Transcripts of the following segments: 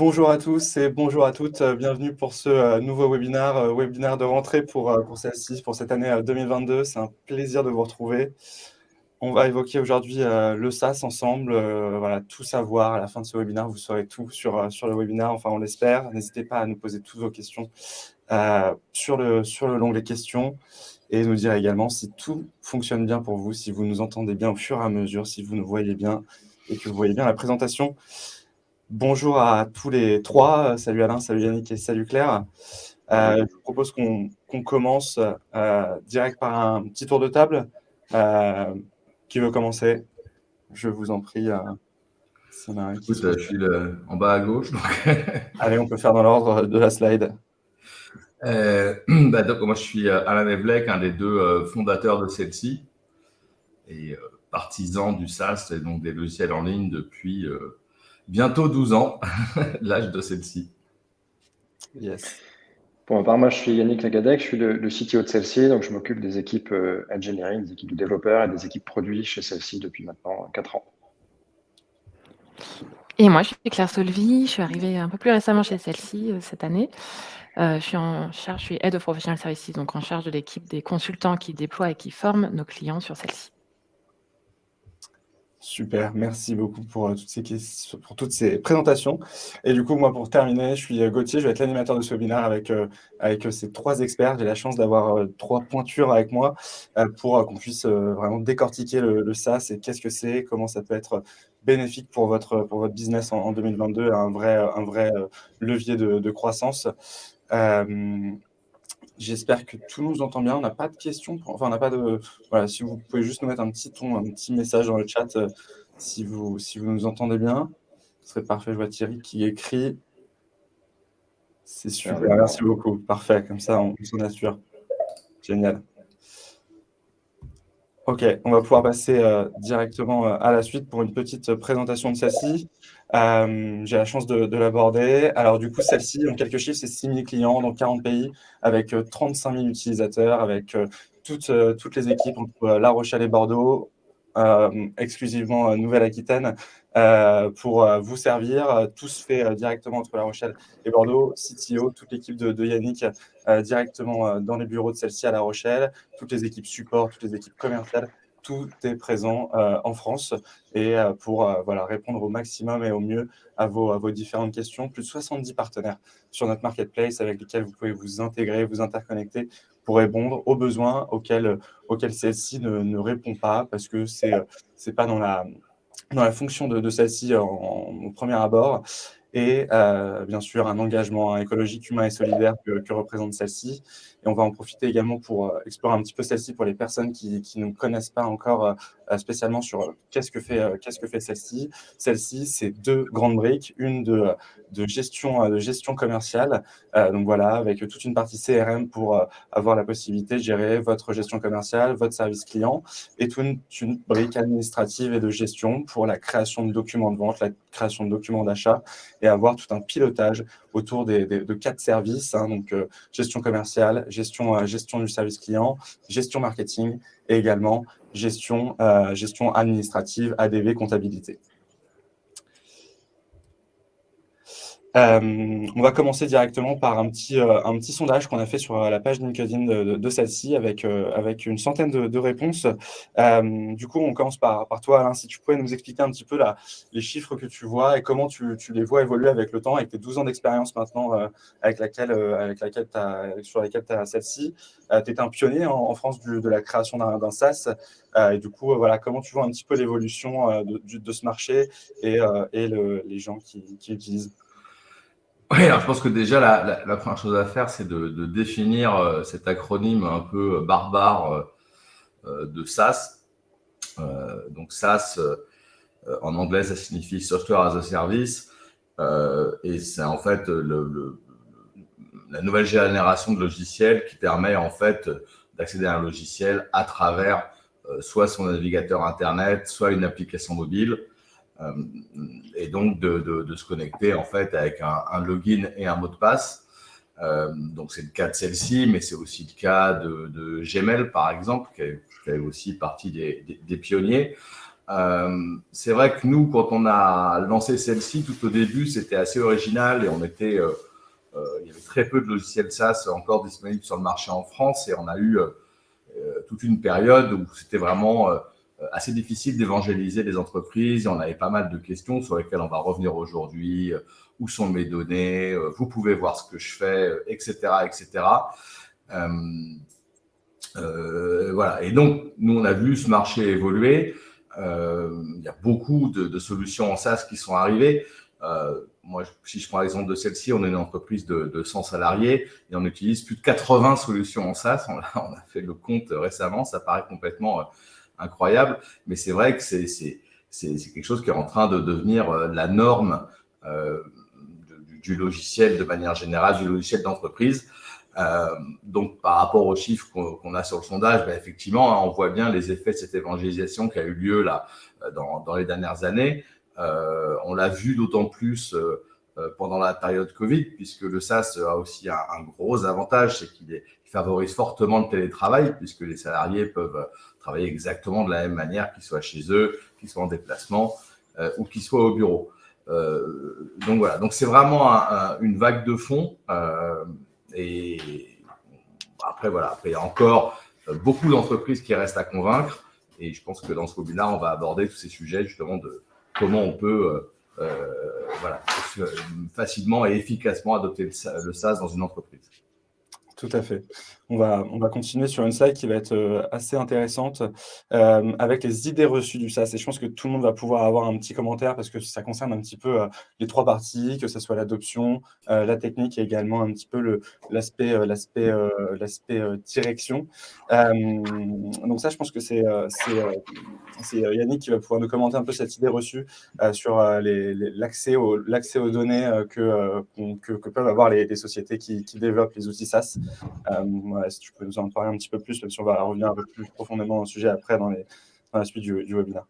Bonjour à tous et bonjour à toutes. Bienvenue pour ce nouveau webinaire, webinaire de rentrée pour, pour celle-ci, pour cette année 2022. C'est un plaisir de vous retrouver. On va évoquer aujourd'hui le SaaS ensemble, voilà, tout savoir. À la fin de ce webinaire, vous saurez tout sur, sur le webinaire, enfin on l'espère. N'hésitez pas à nous poser toutes vos questions sur le, sur le long des questions et nous dire également si tout fonctionne bien pour vous, si vous nous entendez bien au fur et à mesure, si vous nous voyez bien et que vous voyez bien la présentation. Bonjour à tous les trois. Salut Alain, salut Yannick et salut Claire. Euh, je vous propose qu'on commence euh, direct par un petit tour de table. Euh, qui veut commencer? Je vous en prie. je suis en bas à gauche. Allez, on peut faire dans l'ordre de la slide. Bah, donc, moi, je suis Alain Evlek, un des deux fondateurs de celle-ci et partisan du SaaS et donc des logiciels en ligne depuis bientôt 12 ans, l'âge de celle-ci. Yes. Pour ma part, moi, je suis Yannick Lagadec, je suis le, CTO de celle-ci, donc je m'occupe des équipes euh, engineering, des équipes de développeurs et des équipes produits chez celle-ci depuis maintenant 4 ans. Et moi, je suis Claire Solvi, je suis arrivée un peu plus récemment chez celle-ci euh, cette année. Euh, je suis en charge, je suis Head of Professional Services, donc en charge de l'équipe des consultants qui déploient et qui forment nos clients sur celle-ci. Super, merci beaucoup pour, euh, toutes ces pour toutes ces présentations. Et du coup, moi, pour terminer, je suis euh, Gauthier, je vais être l'animateur de ce webinaire avec, euh, avec ces trois experts. J'ai la chance d'avoir trois pointures avec moi pour qu'on puisse vraiment décortiquer le, SaaS et qu'est-ce que c'est, comment ça peut être bénéfique pour votre, pour votre business en, 2022, un vrai, un vrai levier de croissance. J'espère que tout nous entend bien. On n'a pas de questions. Enfin, on n'a pas de. Voilà, si vous pouvez juste nous mettre un petit ton, un petit message dans le chat, euh, si, vous, si vous nous entendez bien, ce serait parfait. Je vois Thierry qui écrit. C'est super. Merci beaucoup. Parfait. Comme ça, on s'en assure. Génial. Ok, on va pouvoir passer euh, directement euh, à la suite pour une petite présentation de celle-ci. Euh, j'ai la chance de, l'aborder. Alors du coup, celle-ci, en quelques chiffres, c'est 6 000 clients dans 40 pays, avec 35 000 utilisateurs, avec toutes, toutes les équipes entre La Rochelle et Bordeaux, exclusivement Nouvelle-Aquitaine, pour vous servir. Tout se fait directement entre La Rochelle et Bordeaux. CTO, toute l'équipe de, Yannick directement dans les bureaux de celle-ci à La Rochelle, toutes les équipes support, toutes les équipes commerciales tout est présent euh, en France et euh, pour euh, voilà, répondre au maximum et au mieux à vos, différentes questions. Plus de 70 partenaires sur notre marketplace avec lesquels vous pouvez vous intégrer, vous interconnecter pour répondre aux besoins auxquels, auxquels celle-ci ne, répond pas parce que ce n'est pas dans la, dans la fonction de, celle-ci au premier abord et bien sûr un engagement écologique, humain et solidaire que représente celle-ci. Et on va en profiter également pour euh, explorer un petit peu celle-ci pour les personnes qui, qui, ne connaissent pas encore euh, spécialement sur euh, qu'est-ce que fait, qu'est-ce que fait celle-ci. Celle-ci, c'est deux grandes briques, une de, de, gestion, de gestion commerciale, donc voilà, avec toute une partie CRM pour avoir la possibilité de gérer votre gestion commerciale, votre service client, et toute une, brique administrative et de gestion pour la création de documents de vente, la création de documents d'achat, et avoir tout un pilotage autour des, de quatre services, hein, donc gestion commerciale, gestion, euh, gestion du service client, gestion marketing et également gestion, euh, gestion administrative, ADV, comptabilité. Euh, on va commencer directement par un petit, euh, un petit sondage qu'on a fait sur euh, la page LinkedIn de, de, celle-ci avec, avec une centaine de, réponses. du coup, on commence par, par toi, Alain, si tu pouvais nous expliquer un petit peu les chiffres que tu vois et comment tu, tu, les vois évoluer avec le temps, avec tes 12 ans d'expérience maintenant avec laquelle, avec laquelle sur laquelle tu as celle-ci. tu es un pionnier en, France de la création d'un SaaS. et du coup, voilà, comment tu vois un petit peu l'évolution de, ce marché et, et le, les gens qui, qui utilisent oui, alors je pense que déjà, la, première chose à faire, c'est de, définir euh, cet acronyme un peu euh, barbare euh, de SaaS. Donc SaaS, en anglais, ça signifie Software as a Service. et c'est en fait la nouvelle génération de logiciels qui permet en fait d'accéder à un logiciel à travers soit son navigateur Internet, soit une application mobile. Euh, et donc de, se connecter en fait avec un, login et un mot de passe. Euh, donc c'est le cas de celle-ci, mais c'est aussi le cas de, de, Gmail par exemple, qui est, aussi partie des, pionniers. c'est vrai que nous, quand on a lancé celle-ci, tout au début, c'était assez original et on était, il y avait très peu de logiciels SaaS encore disponibles sur le marché en France et on a eu toute une période où c'était vraiment assez difficile d'évangéliser les entreprises. on avait pas mal de questions sur lesquelles on va revenir aujourd'hui. Où sont mes données Vous pouvez voir ce que je fais, etc., etc. Euh, voilà. Et donc, nous, on a vu ce marché évoluer. Euh, il y a beaucoup de, solutions en SaaS qui sont arrivées. Euh, moi, si je prends l'exemple de celle-ci, on est une entreprise de, 100 salariés et on utilise plus de 80 solutions en SaaS. On a fait le compte récemment, ça paraît complètement incroyable, mais c'est vrai que c'est quelque chose qui est en train de devenir la norme du, logiciel de manière générale, du logiciel d'entreprise. Euh, donc, par rapport aux chiffres qu'on a sur le sondage, ben, effectivement, hein, on voit bien les effets de cette évangélisation qui a eu lieu là euh, dans, dans les dernières années. Euh, on l'a vu d'autant plus euh, euh, pendant la période Covid, puisque le SaaS a aussi un gros avantage, c'est qu'il favorise fortement le télétravail, puisque les salariés peuvent travailler exactement de la même manière, qu'ils soient chez eux, qu'ils soient en déplacement ou qu'ils soient au bureau. donc voilà, donc c'est vraiment un, une vague de fond. Euh, et après, voilà, après, il y a encore euh, beaucoup d'entreprises qui restent à convaincre. Et je pense que dans ce webinaire, on va aborder tous ces sujets justement de comment on peut euh, euh facilement et efficacement adopter le SaaS dans une entreprise. Tout à fait. On va, on va continuer sur une slide qui va être euh, assez intéressante euh, avec les idées reçues du SaaS. Et je pense que tout le monde va pouvoir avoir un petit commentaire parce que ça concerne un petit peu euh, les trois parties, que ce soit l'adoption, la technique et également un petit peu l'aspect direction. donc ça, je pense que c'est Yannick qui va pouvoir nous commenter un peu cette idée reçue sur l'accès aux, données que, que, peuvent avoir les, sociétés qui, qui, développent les outils SaaS. Euh, si tu peux nous en parler un petit peu plus, même si on va revenir un peu plus profondément dans le sujet après dans, la suite du, webinaire.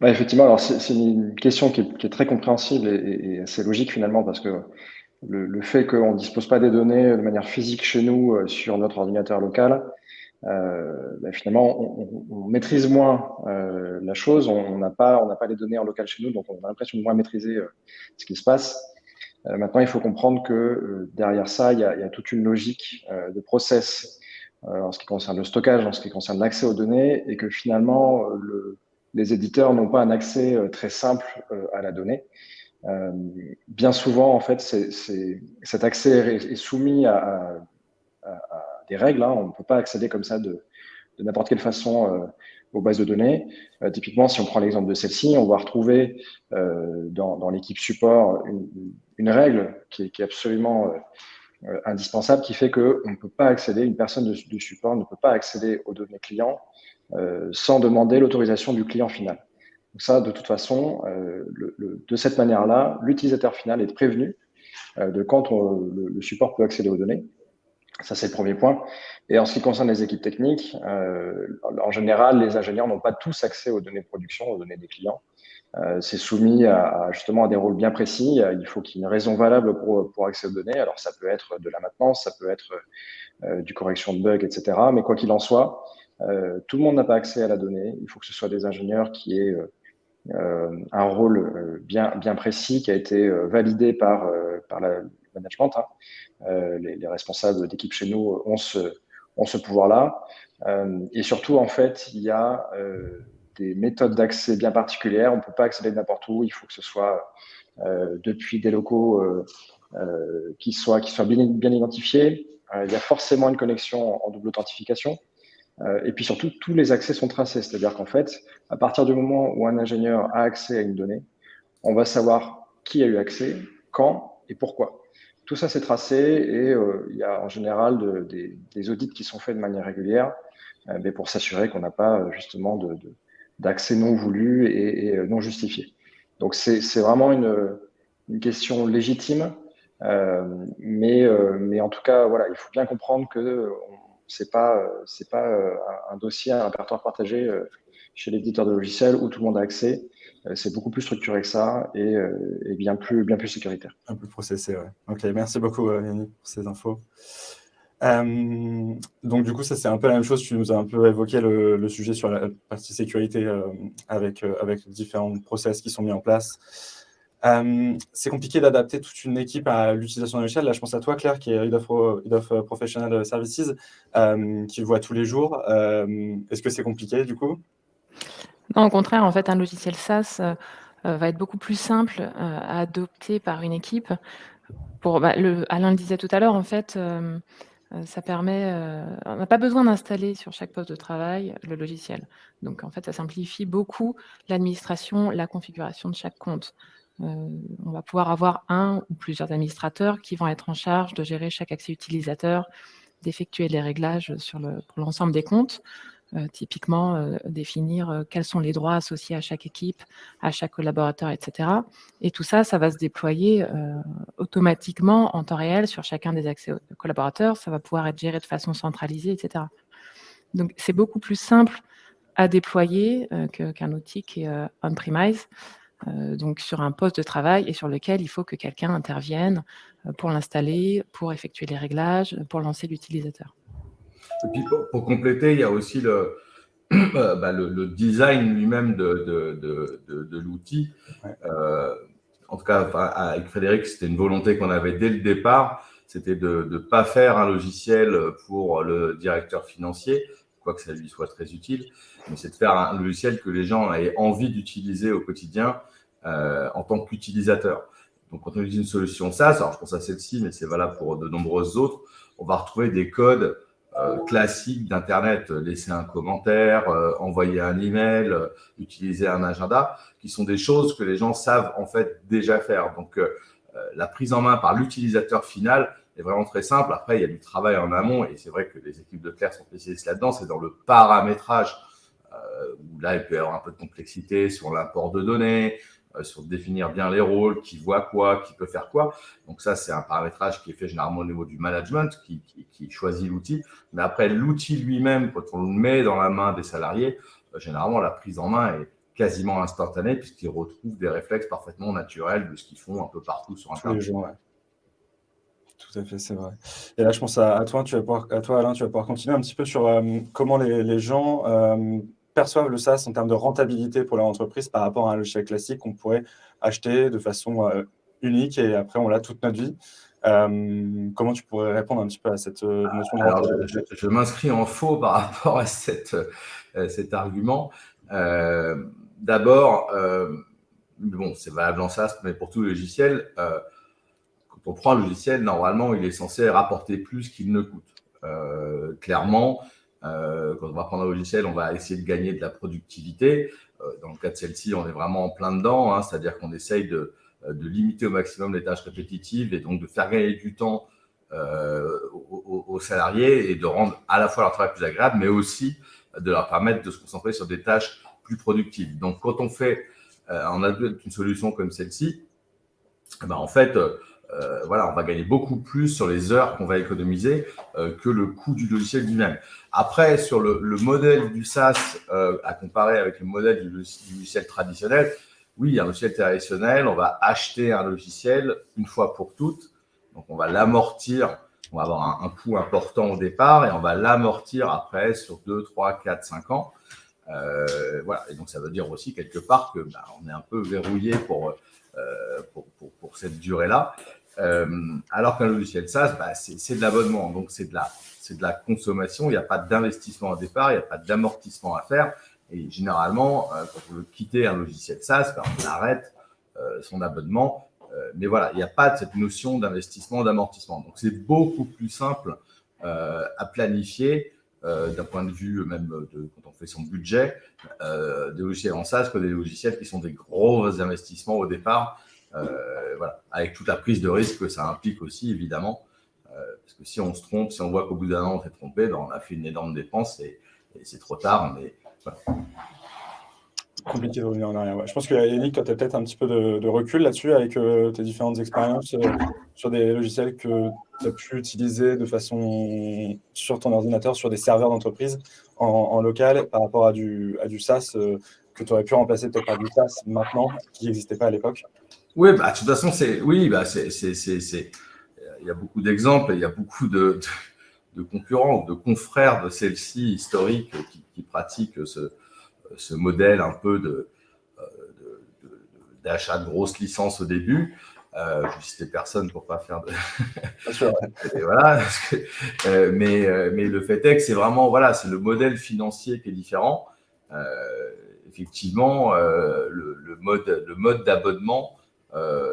Bah, effectivement, alors c'est une question qui est, très compréhensible et, assez logique finalement parce que le, fait qu'on ne dispose pas des données de manière physique chez nous euh, sur notre ordinateur local, euh, bah, finalement, on, maîtrise moins la chose. On n'a on pas les données en local chez nous, donc on a l'impression de moins maîtriser ce qui se passe. Euh, maintenant, il faut comprendre que euh, derrière ça, il y, a, toute une logique euh, de process en ce qui concerne le stockage, en ce qui concerne l'accès aux données, et que finalement, le, les éditeurs n'ont pas un accès très simple à la donnée. Bien souvent, en fait, cet accès est, soumis à, des règles. Hein. On ne peut pas accéder comme ça de, n'importe quelle façon aux bases de données. Typiquement, si on prend l'exemple de celle-ci, on va retrouver dans, dans l'équipe support une, une, règle qui est, qui est absolument indispensable, qui fait qu'on ne peut pas accéder, une personne de, support ne peut pas accéder aux données clients sans demander l'autorisation du client final. Ça, de toute façon, de cette manière-là, l'utilisateur final est prévenu de quand le, le, support peut accéder aux données. Ça, c'est le premier point. Et en ce qui concerne les équipes techniques, euh, en général, les ingénieurs n'ont pas tous accès aux données de production, aux données des clients. Euh, c'est soumis à, justement à des rôles bien précis. Il faut qu'il y ait une raison valable pour, pour accéder aux données. Alors, ça peut être de la maintenance, ça peut être euh, du correction de bugs, etc. Mais quoi qu'il en soit, euh, tout le monde n'a pas accès à la donnée. Il faut que ce soit des ingénieurs qui aient un rôle bien, bien précis, qui a été validé par, par la, management. Hein. Les, les, responsables d'équipe chez nous ont ce, ont ce pouvoir-là. Et surtout, en fait, il y a des méthodes d'accès bien particulières. On ne peut pas accéder n'importe où. Il faut que ce soit depuis des locaux qui soient, qui soient bien, identifiés. il y a forcément une connexion en double authentification. et puis surtout, tous les accès sont tracés. C'est-à-dire qu'en fait, à partir du moment où un ingénieur a accès à une donnée, on va savoir qui a eu accès, quand et pourquoi. Tout ça, c'est tracé et euh, il y a en général de, des, audits qui sont faits de manière régulière euh, mais pour s'assurer qu'on n'a pas euh, justement de, non voulu et, et, non justifié. Donc, c'est vraiment une, une, question légitime, euh, mais, mais en tout cas, voilà, il faut bien comprendre que ce n'est pas, pas un dossier, un répertoire partagé chez l'éditeur de logiciels où tout le monde a accès. Euh, c'est beaucoup plus structuré que ça et, euh, et, bien, plus, bien plus sécuritaire. Un peu processé, ouais. Ok, merci beaucoup euh, Yannick pour ces infos. Euh, donc, du coup, ça, c'est un peu la même chose. Tu nous as un peu évoqué le, sujet sur la partie sécurité euh, avec, euh, avec différents process qui sont mis en place. c'est compliqué d'adapter toute une équipe à l'utilisation de logiciel. Là, je pense à toi, Claire, qui est Head of, Professional Services, qui le voit tous les jours. Est-ce que c'est compliqué, du coup? Non, au contraire, en fait, un logiciel SaaS va être beaucoup plus simple à adopter par une équipe. Pour, bah, Alain le disait tout à l'heure, en fait, ça permet, euh, on n'a pas besoin d'installer sur chaque poste de travail le logiciel. Donc, en fait, ça simplifie beaucoup l'administration, la configuration de chaque compte. Euh, on va pouvoir avoir un ou plusieurs administrateurs qui vont être en charge de gérer chaque accès utilisateur, d'effectuer les réglages sur l'ensemble des comptes. Euh, typiquement euh, définir euh, quels sont les droits associés à chaque équipe, à chaque collaborateur, etc. Et tout ça, ça va se déployer automatiquement en temps réel sur chacun des accès collaborateurs. Ça va pouvoir être géré de façon centralisée, etc. Donc, c'est beaucoup plus simple à déployer qu'un outil qui est on-premise, donc sur un poste de travail et sur lequel il faut que quelqu'un intervienne pour l'installer, pour effectuer les réglages, pour lancer l'utilisateur. Et puis pour, compléter, il y a aussi le, euh, bah, le, design lui-même de, de, de, de l'outil. Euh, en tout cas, avec Frédéric, c'était une volonté qu'on avait dès le départ, c'était de ne pas faire un logiciel pour le directeur financier, quoique ça lui soit très utile, mais c'est de faire un logiciel que les gens aient envie d'utiliser au quotidien euh, en tant qu'utilisateur. Donc, quand on utilise une solution SaaS, alors je pense à celle-ci, mais c'est valable pour de nombreuses autres, on va retrouver des codes classique d'Internet, euh, laisser un commentaire, euh, envoyer un email, utiliser un agenda, qui sont des choses que les gens savent en fait déjà faire. Donc, la prise en main par l'utilisateur final est vraiment très simple. Après, il y a du travail en amont et c'est vrai que les équipes de Claire sont spécialistes là-dedans. C'est dans le paramétrage où là, il peut y avoir un peu de complexité sur l'import de données, euh, sur définir bien les rôles, qui voit quoi, qui peut faire quoi. Donc ça, c'est un paramétrage qui est fait généralement au niveau du management, qui, choisit l'outil. Mais après, l'outil lui-même, quand on le met dans la main des salariés, euh, généralement, la prise en main est quasiment instantanée puisqu'ils retrouvent des réflexes parfaitement naturels de ce qu'ils font un peu partout sur Internet. Tout à fait, c'est vrai. Et là, je pense à, toi, tu vas pouvoir, à toi, Alain, tu vas pouvoir continuer un petit peu sur euh, comment les, gens perçoivent le SaaS en termes de rentabilité pour leur entreprise par rapport à un logiciel classique qu'on pourrait acheter de façon euh, unique et après on l'a toute notre vie. Euh, comment tu pourrais répondre un petit peu à cette euh, notion de Alors, je, m'inscris en faux par rapport à cette, cet argument. D'abord, bon, c'est valable en SaaS, mais pour tout logiciel, quand on prend un logiciel, normalement, il est censé rapporter plus qu'il ne coûte. clairement, euh, quand on va prendre un logiciel, on va essayer de gagner de la productivité. Euh, dans le cas de celle-ci, on est vraiment en plein dedans, hein, c'est-à-dire qu'on essaye de, euh, de, limiter au maximum les tâches répétitives et donc de faire gagner du temps aux, salariés et de rendre à la fois leur travail plus agréable, mais aussi de leur permettre de se concentrer sur des tâches plus productives. Donc, quand on fait, une solution comme celle-ci, eh ben, en fait, euh, voilà, on va gagner beaucoup plus sur les heures qu'on va économiser euh, que le coût du logiciel lui-même. Après, sur le, modèle du SaaS euh, à comparer avec le modèle du, logiciel traditionnel, oui, un logiciel traditionnel, on va acheter un logiciel une fois pour toutes. Donc, on va l'amortir, on va avoir un, coût important au départ et on va l'amortir après sur 2, 3, 4, 5 ans. voilà, et donc ça veut dire aussi quelque part que bah, on est un peu verrouillé pour, pour, pour cette durée-là. Euh, alors qu'un logiciel SaaS, bah, c'est de l'abonnement, donc c'est de, la, consommation, il n'y a pas d'investissement au départ, il n'y a pas d'amortissement à faire. Et généralement, euh, quand on veut quitter un logiciel SaaS, bah, on arrête euh, son abonnement. mais voilà, il n'y a pas cette notion d'investissement, d'amortissement. Donc, c'est beaucoup plus simple à planifier d'un point de vue même de, quand on fait son budget, des logiciels en SaaS que des logiciels qui sont des gros investissements au départ euh, voilà, avec toute la prise de risque que ça implique aussi, évidemment. Euh, parce que si on se trompe, si on voit qu'au bout d'un an, on s'est trompé, ben, on a fait une énorme dépense et, c'est trop tard. Mais compliqué de revenir en arrière. Je pense que Yannick, tu as peut-être un petit peu de, recul là-dessus avec euh, tes différentes expériences sur des logiciels que tu as pu utiliser de façon sur ton ordinateur, sur des serveurs d'entreprise en, local par rapport à du, à du SaaS que tu aurais pu remplacer par du SaaS maintenant qui n'existait pas à l'époque. Oui, bah, de toute façon, c'est, oui, bah, c'est, il y a beaucoup d'exemples, il y a beaucoup de, de concurrents, de confrères de celle-ci historiques qui, pratiquent ce, ce, modèle un peu de, d'achat de, grosses licences au début. Euh, je citais personne pour pas faire de. voilà. Euh, mais, euh, mais le fait est que c'est vraiment voilà, c'est le modèle financier qui est différent. Euh, effectivement, le, le, mode le mode d'abonnement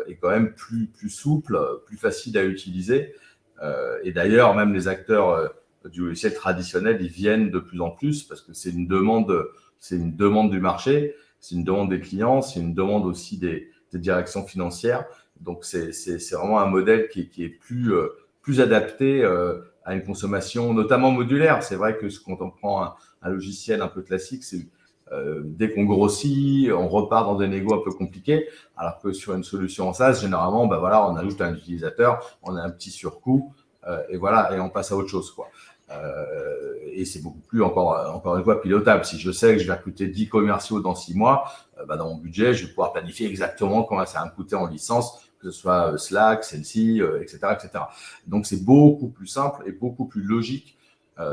est quand même plus plus souple, plus facile à utiliser. et d'ailleurs, même les acteurs du logiciel traditionnel, ils viennent de plus en plus parce que c'est une demande, c'est une demande du marché, c'est une demande des clients, c'est une demande aussi des, directions financières. Donc, c'est vraiment un modèle qui, qui est plus, euh, plus adapté euh, à une consommation, notamment modulaire. C'est vrai que quand on prend un logiciel un peu classique, c'est euh, dès qu'on grossit, on repart dans des négos un peu compliqués, alors que sur une solution en SaaS, généralement, ben voilà, on ajoute un utilisateur, on a un petit surcoût, euh, et voilà, et on passe à autre chose. Quoi. Euh, et c'est beaucoup plus, encore, encore une fois, pilotable. Si je sais que je vais recruter 10 commerciaux dans 6 mois, euh, bah, dans mon budget, je vais pouvoir planifier exactement combien ça va me coûter en licence, que ce soit euh, Slack, celle-ci, etc., etc. Donc, c'est beaucoup plus simple et beaucoup plus logique,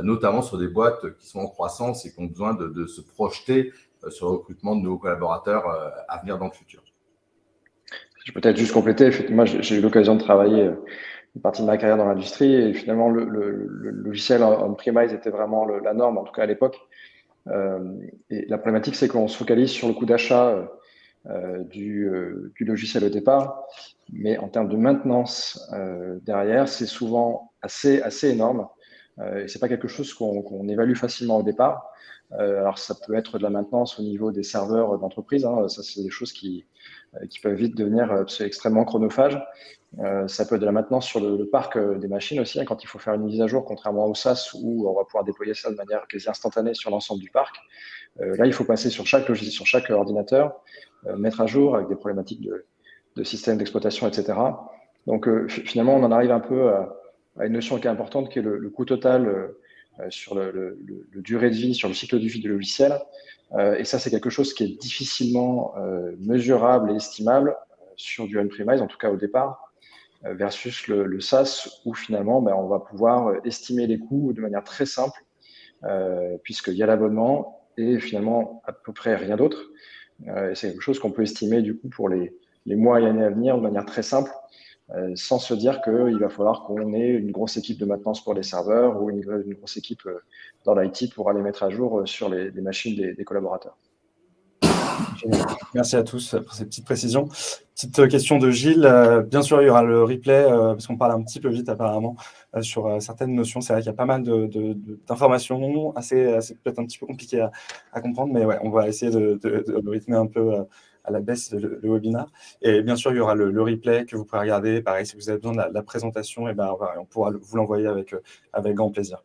notamment sur des boîtes qui sont en croissance et qui ont besoin de, se projeter sur le recrutement de nouveaux collaborateurs à venir dans le futur. Je peux peut-être juste compléter. Effectivement, j'ai eu l'occasion de travailler une partie de ma carrière dans l'industrie. Et finalement, le, logiciel on-premise était vraiment la norme, en tout cas à l'époque. Euh, et la problématique, c'est qu'on se focalise sur le coût d'achat euh, du, euh, logiciel au départ, mais en termes de maintenance euh, derrière, c'est souvent assez énorme. Euh, et c'est pas quelque chose qu'on évalue facilement au départ. alors, ça peut être de la maintenance au niveau des serveurs d'entreprise. Hein, ça, c'est des choses qui, qui peuvent vite devenir extrêmement chronophages. Euh, ça peut être de la maintenance sur le, parc euh, des machines aussi, hein, quand il faut faire une mise à jour, contrairement au SaaS où on va pouvoir déployer ça de manière quasi instantanée sur l'ensemble du parc. Euh, là, il faut passer sur chaque logiciel, sur chaque ordinateur, mettre à jour avec des problématiques de, de système d'exploitation, etc. Donc finalement, on en arrive un peu à, une notion qui est importante, qui est le, coût total sur le, durée de vie, sur le cycle de vie du logiciel. et ça, c'est quelque chose qui est difficilement mesurable et estimable sur du on-premise, en tout cas au départ. Euh, versus le, SaaS où finalement ben, on va pouvoir euh, estimer les coûts de manière très simple euh, puisqu'il y a l'abonnement et finalement à peu près rien d'autre. Euh, et c'est quelque chose qu'on peut estimer du coup pour les, les, mois et années à venir de manière très simple euh, sans se dire qu'il va falloir qu'on ait une grosse équipe de maintenance pour les serveurs ou une, grosse équipe dans l'IT pour aller mettre à jour sur les, machines des, collaborateurs. Merci à tous pour ces petites précisions. Petite question de Gilles. Euh, bien sûr, il y aura le replay, euh, parce qu'on parle un petit peu vite apparemment euh, sur certaines notions. C'est vrai qu'il y a pas mal d'informations, assez, peut-être un petit peu compliqué à, comprendre, mais ouais, on va essayer de, rythmer un peu à la baisse le, webinaire. Et bien sûr, il y aura le, replay que vous pourrez regarder. Pareil, si vous avez besoin de la, présentation, et eh ben, on pourra vous l'envoyer avec, avec grand plaisir.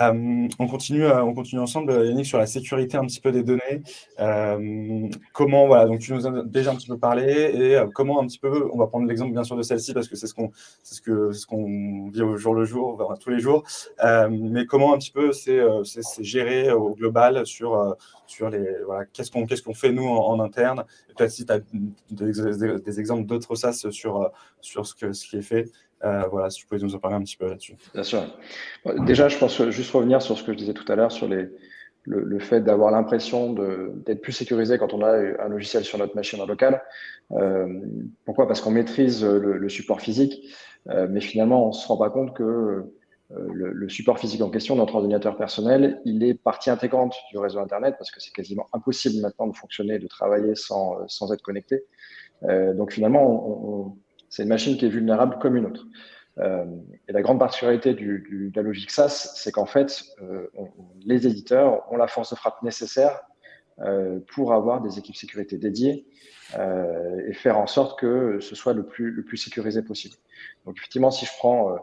Euh, on, continue, euh, on continue ensemble, Yannick, sur la sécurité un petit peu des données. Euh, comment, voilà, donc tu nous as déjà un petit peu parlé et comment un petit peu, on va prendre l'exemple bien sûr de celle-ci parce que c'est ce qu'on ce ce qu'on vit au jour le jour, tous les jours. mais comment un petit peu c'est, géré au global sur, sur les, voilà, qu'est-ce qu'on, qu'est-ce fait nous en, interne? Peut-être si tu as des, des, exemples d'autres SAS sur, sur ce, que, ce qui est fait. Euh, voilà, si tu pouvez nous en parler un petit peu là-dessus. Bien sûr. Déjà, je pense juste revenir sur ce que je disais tout à l'heure sur le, fait d'avoir l'impression d'être plus sécurisé quand on a un logiciel sur notre machine en local. Euh, pourquoi? Parce qu'on maîtrise le, support physique, euh, mais finalement, on ne se rend pas compte que le, support physique en question, notre ordinateur personnel, il est partie intégrante du réseau Internet parce que c'est quasiment impossible maintenant de fonctionner, de travailler sans, être connecté. donc finalement, on c'est une machine qui est vulnérable comme une autre. Euh, et la grande particularité du, du, de la logique SaaS, c'est qu'en fait, euh, les éditeurs ont la force de frappe nécessaire euh, pour avoir des équipes sécurité dédiées euh, et faire en sorte que ce soit le plus, le plus sécurisé possible. Donc effectivement, si je prends euh,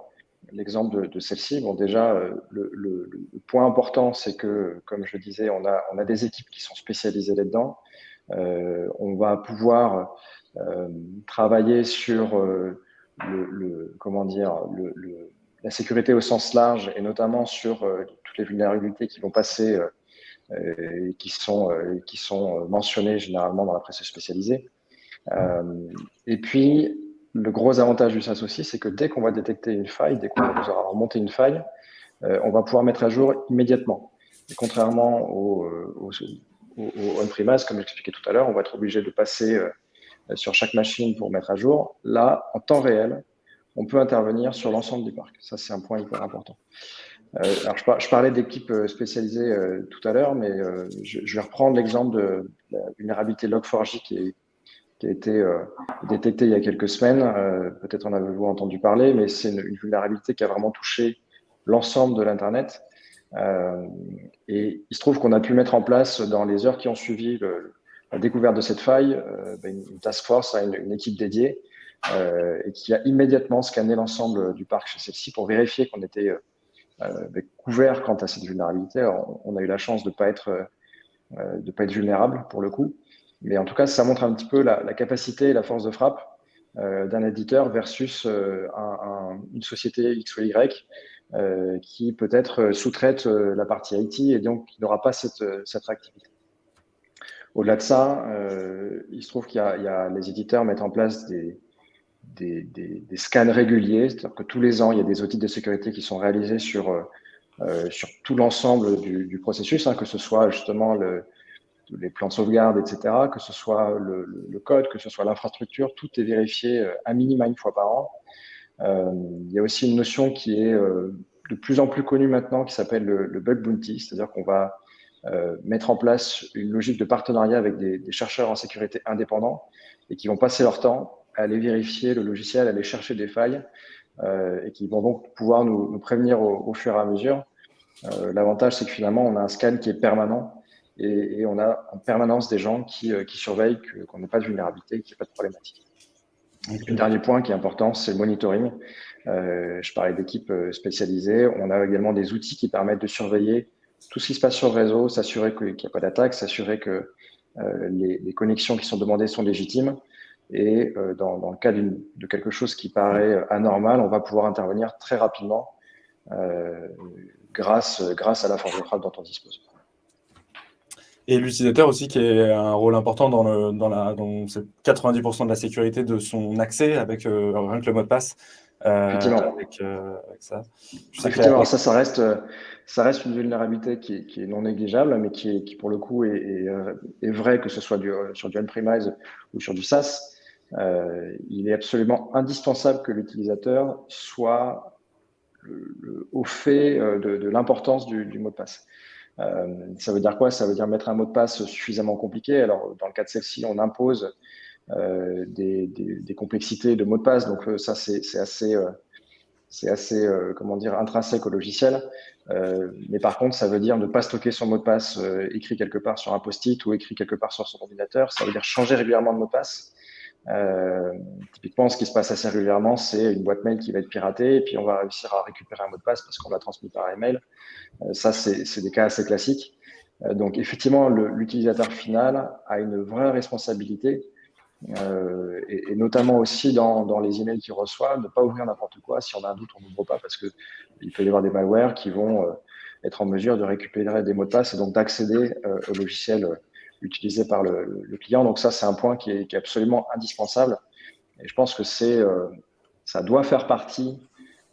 l'exemple de, de celle-ci, bon déjà, euh, le, le, le, point important, c'est que, comme je disais, on a, on a des équipes qui sont spécialisées là-dedans. on va pouvoir travailler sur euh, le, comment dire, la sécurité au sens large et notamment sur euh, toutes les vulnérabilités qui vont passer et qui sont, qui sont mentionnées généralement dans la presse spécialisée. et puis, le gros avantage du SaaS aussi, c'est que dès qu'on va détecter une faille, dès qu'on aura remonté une faille, on va pouvoir mettre à jour immédiatement. Contrairement au, au, au on-premise, comme j'expliquais tout à l'heure, on va être obligé de passer sur chaque machine pour mettre à jour. Là, en temps réel, on peut intervenir sur l'ensemble du parc. Ça, c'est un point hyper important. Euh, alors, je, parlais d'équipes euh, spécialisées euh, tout à l'heure, mais je, vais reprendre l'exemple de la vulnérabilité Log4j qui, a été détectée il y a quelques semaines. Peut-être en avez-vous entendu parler, mais c'est une, vulnérabilité qui a vraiment touché l'ensemble de l'Internet. et il se trouve qu'on a pu mettre en place, dans les heures qui ont suivi la découverte de cette faille, ben, une, task force, une, une équipe dédiée, et qui a immédiatement scanné l'ensemble du parc chez celle-ci pour vérifier qu'on était euh, couvert quant à cette vulnérabilité. on, a eu la chance de ne pas, être, euh, pas être vulnérable pour le coup. Mais en tout cas, ça montre un petit peu la, capacité et la force de frappe euh, d'un éditeur versus une société X ou Y qui peut-être sous-traite la partie IT et donc qui n'aura pas cette, cette réactivité. Au-delà de ça, il se trouve qu'il y, a les éditeurs mettent en place des, scans réguliers, c'est-à-dire que tous les ans, il y a des audits de sécurité qui sont réalisés sur, euh, euh, sur tout l'ensemble du, processus, hein, que ce soit justement le, les plans de sauvegarde, etc., que ce soit le, code, que ce soit l'infrastructure, tout est vérifié euh, à minima une fois par an. il y a aussi une notion qui est de plus en plus connue maintenant, qui s'appelle le, bug bounty, c'est-à-dire qu'on va mettre en place une logique de partenariat avec des, chercheurs en sécurité indépendants et qui vont passer leur temps aller vérifier le logiciel, aller chercher des failles euh, et qui vont donc pouvoir nous, prévenir au, fur et à mesure. Euh, l'avantage, c'est que finalement, on a un scan qui est permanent et, on a en permanence des gens qui, euh, surveillent qu'on n'ait pas de vulnérabilité, qu'il n'y ait pas de problématique. Le dernier point qui est important, c'est le monitoring. je parlais d'équipes spécialisées. On a également des outils qui permettent de surveiller tout ce qui se passe sur le réseau, s'assurer qu'il n'y a pas d'attaque, s'assurer que les, les, connexions qui sont demandées sont légitimes. Et euh, dans, le cas de quelque chose qui paraît anormal, on va pouvoir intervenir très rapidement euh, grâce, grâce à la force de frappe dont on dispose. Et l'utilisateur aussi qui a un rôle important dans, le, dans, la, dans 90% de la sécurité de son accès avec euh, rien que le mot de passe. Euh, Effectivement. Avec, euh, avec, ça. Effectivement, ça, ça reste, ça reste une vulnérabilité qui est, qui est non négligeable, mais qui, est, qui pour le coup est, est, est vrai que ce soit du, sur du on-premise ou sur du SaaS. Euh, il est absolument indispensable que l'utilisateur soit au fait euh, de, l'importance du, mot de passe. Euh, ça veut dire quoi? Ça veut dire mettre un mot de passe suffisamment compliqué. Alors, dans le cas de celle-ci, on impose des, complexités de mots de passe. Donc, ça, c'est assez, c'est assez comment dire, intrinsèque au logiciel. mais par contre, ça veut dire ne pas stocker son mot de passe écrit quelque part sur un post-it ou écrit quelque part sur son ordinateur. Ça veut dire changer régulièrement de mot de passe. Euh, typiquement, ce qui se passe assez régulièrement, c'est une boîte mail qui va être piratée et puis on va réussir à récupérer un mot de passe parce qu'on l'a transmis par email. Euh, ça, c'est des cas assez classiques. Euh, donc, effectivement, l'utilisateur final a une vraie responsabilité euh, et, notamment aussi dans, les emails qu'il reçoit, ne pas ouvrir n'importe quoi. Si on a un doute, on n'ouvre pas parce qu'il peut y avoir des malwares qui vont euh, être en mesure de récupérer des mots de passe et donc d'accéder euh, au logiciel utilisé par le, client. Donc ça, c'est un point qui est, absolument indispensable. Et je pense que c'est, ça doit faire partie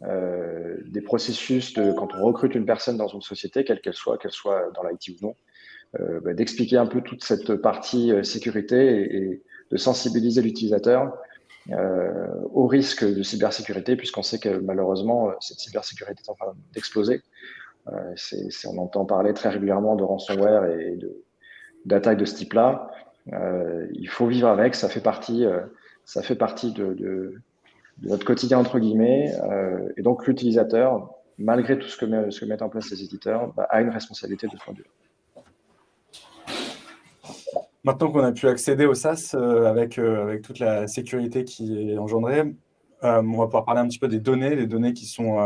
des processus de quand on recrute une personne dans une société, quelle qu'elle soit, qu'elle soit dans l'IT ou non, bah, d'expliquer un peu toute cette partie sécurité et, de sensibiliser l'utilisateur au risque de cybersécurité, puisqu'on sait que malheureusement, cette cybersécurité est en train d'exploser. on entend parler très régulièrement de ransomware et de, d'attaque de ce type-là. Euh, il faut vivre avec, ça fait partie, euh, ça fait partie de, notre quotidien, entre guillemets. Euh, et donc, l'utilisateur, malgré tout ce que, mettent en place les éditeurs, bah, a une responsabilité de ce. Maintenant qu'on a pu accéder au SaaS avec, avec toute la sécurité qui est engendrée, on va pouvoir parler un petit peu des données, les données qui sont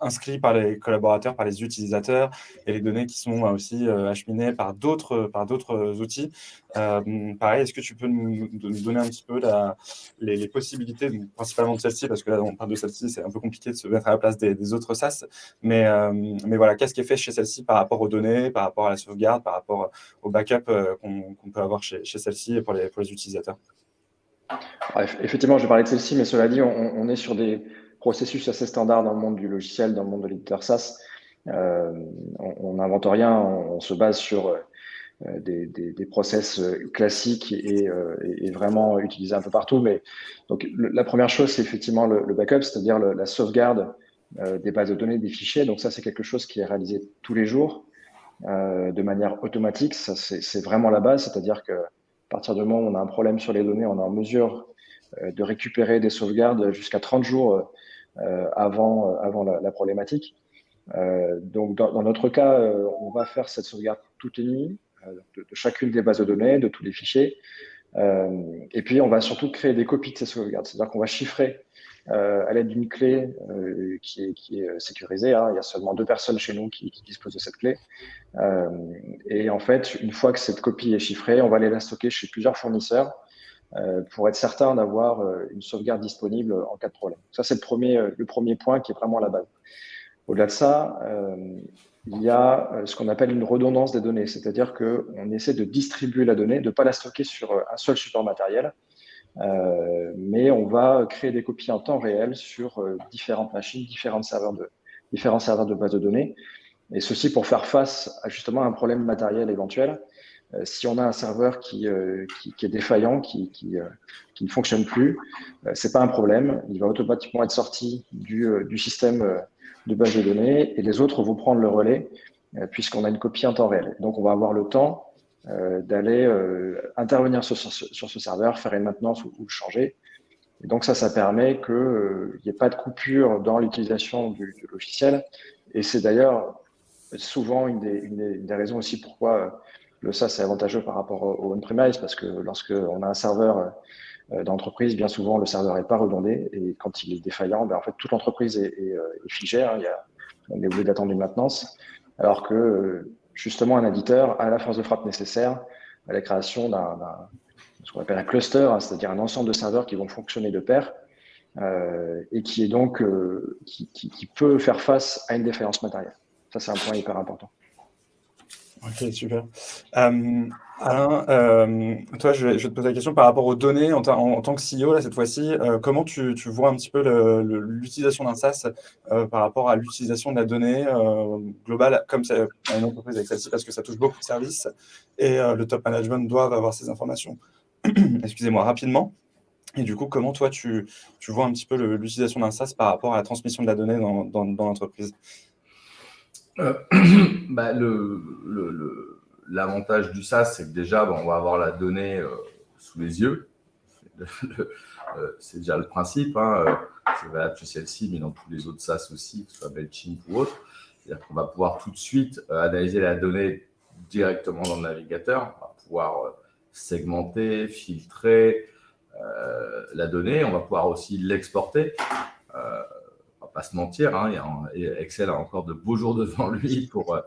inscrits par les collaborateurs, par les utilisateurs, et les données qui sont aussi euh, acheminées par d'autres d'autres outils. Euh, pareil, est-ce que tu peux nous, donner un petit peu les, possibilités, principalement de celle-ci, parce que là, on parle de celle-ci, c'est un peu compliqué de se mettre à la place des, autres SaaS, mais, euh, voilà, qu'est-ce qui est fait chez celle-ci par rapport aux données, par rapport à la sauvegarde, par rapport au backup qu'on peut avoir chez, celle-ci et pour les, pour les utilisateurs? Effectivement, je vais parler de celle-ci, mais cela dit, on, est sur des processus assez standards dans le monde du logiciel, dans le monde de l'éditeur SaaS. Euh, on n'invente rien, on, se base sur euh, des, process classiques et, vraiment utilisés un peu partout. Mais donc, la première chose, c'est effectivement le, backup, c'est-à-dire la sauvegarde des bases de données, des fichiers. Donc ça, c'est quelque chose qui est réalisé tous les jours de manière automatique. Ça, c'est vraiment la base, c'est-à-dire que à partir du moment où on a un problème sur les données, on est en mesure euh, de récupérer des sauvegardes jusqu'à 30 jours euh, avant, euh, avant la, problématique. donc, dans, notre cas, on va faire cette sauvegarde toutes les nuits de, chacune des bases de données, de tous les fichiers. et puis, on va surtout créer des copies de ces sauvegardes. C'est-à-dire qu'on va chiffrer à l'aide d'une clé qui, est, sécurisée. Hein. Il y a seulement deux personnes chez nous qui, disposent de cette clé. et en fait, une fois que cette copie est chiffrée, on va aller la stocker chez plusieurs fournisseurs euh, pour être certain d'avoir euh, une sauvegarde disponible en cas de problème. Ça, c'est le premier, euh, le premier point qui est vraiment la base. Au-delà de ça, il y a ce qu'on appelle une redondance des données, c'est-à-dire qu'on essaie de distribuer la donnée, de ne pas la stocker sur un seul support matériel, mais on va créer des copies en temps réel sur différentes machines, différents serveurs de, différents serveurs de base de données, et ceci pour faire face à justement un problème matériel éventuel. Euh, si on a un serveur qui, euh, qui, est défaillant, qui, euh, qui, ne fonctionne plus, c'est pas un problème. Il va automatiquement être sorti du, du, système de base de données et les autres vont prendre le relais puisqu'on a une copie en temps réel. Donc, on va avoir le temps d'aller intervenir sur, sur, ce serveur, faire une maintenance ou, le changer. Donc, ça, ça permet qu'il n'y ait pas de coupure dans l'utilisation du, logiciel. Et c'est d'ailleurs souvent une des, une des, raisons aussi pourquoi le SaaS est avantageux par rapport au on-premise parce que lorsqu'on a un serveur euh, d'entreprise, bien souvent, le serveur n'est pas redondé et quand il est défaillant, ben, en fait, toute l'entreprise est, euh, figée. Hein, il y a, on est obligé d'attendre une maintenance. Alors que, justement, un éditeur a la force de frappe nécessaire à la création d'un ce qu'on appelle un cluster, hein, c'est-à-dire un ensemble de serveurs qui vont fonctionner de pair euh, et qui est donc qui, peut faire face à une défaillance matérielle. Ça, c'est un point hyper important. Ok, super. Euh, Alain, euh, toi, je vais, te poser la question par rapport aux données en, tant que CEO, cette fois-ci. Euh, comment tu, vois un petit peu l'utilisation d'un SaaS par rapport à l'utilisation de la donnée globale, comme c'est une entreprise avec celle-ci, parce que ça touche beaucoup de services et le top management doivent avoir ces informations, excusez-moi, rapidement. Et du coup, comment toi, tu, vois un petit peu l'utilisation d'un SaaS par rapport à la transmission de la donnée dans l'entreprise? Euh, bah, L'avantage du SaaS, c'est que déjà, on va avoir la donnée euh, sous les yeux. Euh, c'est déjà le principe. Hein, c'est valable chez celle-ci, mais dans tous les autres SaaS aussi, que ce soit Mailchimp ou autre. C'est-à-dire qu'on va pouvoir tout de suite analyser la donnée directement dans le navigateur. On va pouvoir segmenter, filtrer la donnée. On va pouvoir aussi l'exporter pas se mentir, hein, Excel a encore de beaux jours devant lui pour, euh,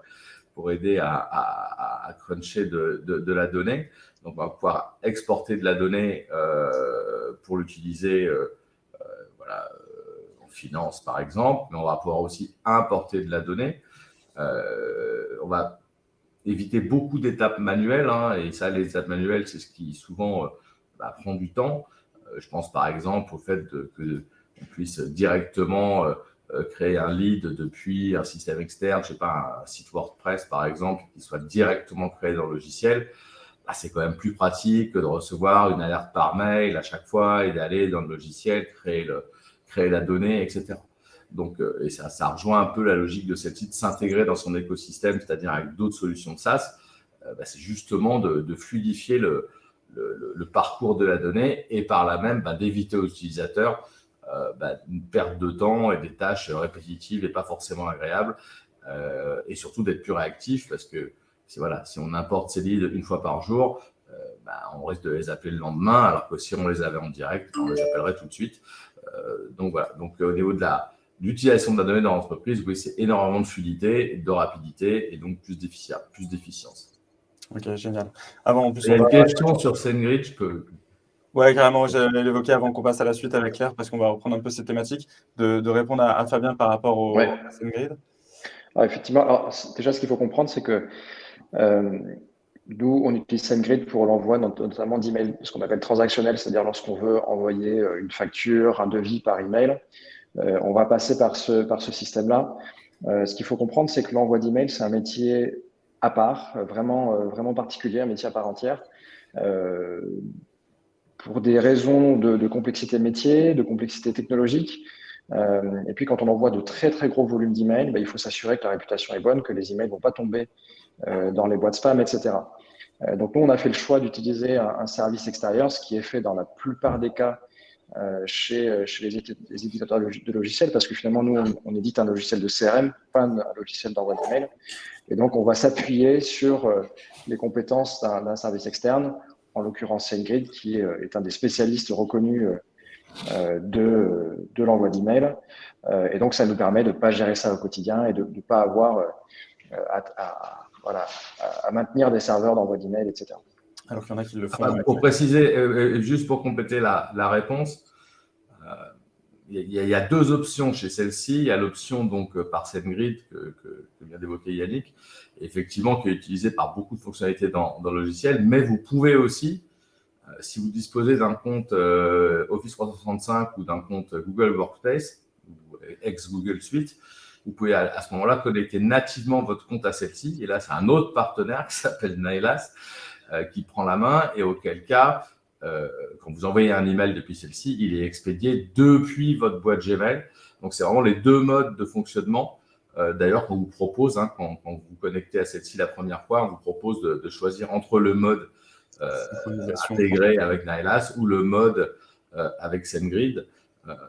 pour aider à, cruncher de, la donnée. Donc, on va pouvoir exporter de la donnée euh, pour l'utiliser euh, voilà, en finance, par exemple, mais on va pouvoir aussi importer de la donnée. on va éviter beaucoup d'étapes manuelles, hein, et ça, les étapes manuelles, c'est ce qui souvent bah, prend du temps. je pense par exemple au fait que on puisse directement euh, euh, créer un lead depuis un système externe, je sais pas, un site WordPress par exemple, qui soit directement créé dans le logiciel, bah, c'est quand même plus pratique que de recevoir une alerte par mail à chaque fois et d'aller dans le logiciel, créer, le, créer la donnée, etc. Donc, euh, et ça, ça rejoint un peu la logique de cette site, s'intégrer dans son écosystème, c'est-à-dire avec d'autres solutions de SaaS. Bah, c'est justement de, fluidifier le, parcours de la donnée et par là même bah, d'éviter aux utilisateurs bah, une perte de temps et des tâches répétitives et pas forcément agréables. Euh, et surtout d'être plus réactif parce que voilà, si on importe ces leads une fois par jour, euh, bah, on risque de les appeler le lendemain, alors que si on les avait en direct, on les appellerait tout de suite. donc voilà, donc au niveau de l'utilisation de la donnée dans l'entreprise, oui, c'est énormément de fluidité, de rapidité et donc plus d'efficience. Ok, génial. Avant, en plus, Il y a une question sur SendGrid, je oui, carrément, j'allais l'évoquer avant qu'on passe à la suite avec Claire, parce qu'on va reprendre un peu cette thématique, de, répondre à, Fabien par rapport au ouais. effectivement, alors, déjà, ce qu'il faut comprendre, c'est que euh, D'où on utilise SendGrid pour l'envoi notamment d'emails, ce qu'on appelle transactionnel, c'est-à-dire lorsqu'on veut envoyer une facture, un devis par email, on va passer par ce, par ce système-là. ce qu'il faut comprendre, c'est que l'envoi d'email, c'est un métier à part, vraiment, vraiment particulier, un métier à part entière pour des raisons de, complexité métier, de complexité technologique. Euh, et puis, quand on envoie de très, très gros volumes d'emails, bah, il faut s'assurer que la réputation est bonne, que les emails ne vont pas tomber euh, dans les boîtes spam, etc. Euh, donc, nous, on a fait le choix d'utiliser un, service extérieur, ce qui est fait dans la plupart des cas chez, chez les, éditeurs de logiciels, parce que finalement, nous, on, édite un logiciel de CRM, pas un, logiciel d'envoi d'email. Et donc, on va s'appuyer sur les compétences d'un service externe en l'occurrence SendGrid, qui euh, est un des spécialistes reconnus euh, euh, de, de l'envoi d'email. et donc, ça nous permet de ne pas gérer ça au quotidien et de ne pas avoir à, voilà, à, maintenir des serveurs d'envoi d'email, etc. Alors qu'il y en a qui le font. Ah, pour préciser, juste pour compléter la, la réponse, il y, a, deux options chez celle-ci. Il y a l'option donc par SendGrid que, que, vient d'évoquer Yannick, effectivement qui est utilisé par beaucoup de fonctionnalités dans, le logiciel, mais vous pouvez aussi, euh, si vous disposez d'un compte euh, Office 365 ou d'un compte Google Workspace, ou ex-Google Suite, vous pouvez à, ce moment-là connecter nativement votre compte à celle-ci. Et là, c'est un autre partenaire qui s'appelle Nailas euh, qui prend la main et auquel cas, quand vous envoyez un email depuis celle-ci, il est expédié depuis votre boîte Gmail. Donc, c'est vraiment les deux modes de fonctionnement euh, d'ailleurs, on vous propose, hein, quand, vous vous connectez à celle-ci la première fois, on vous propose de, choisir entre le mode euh, intégré avec Nailas ou le mode euh, avec SendGrid.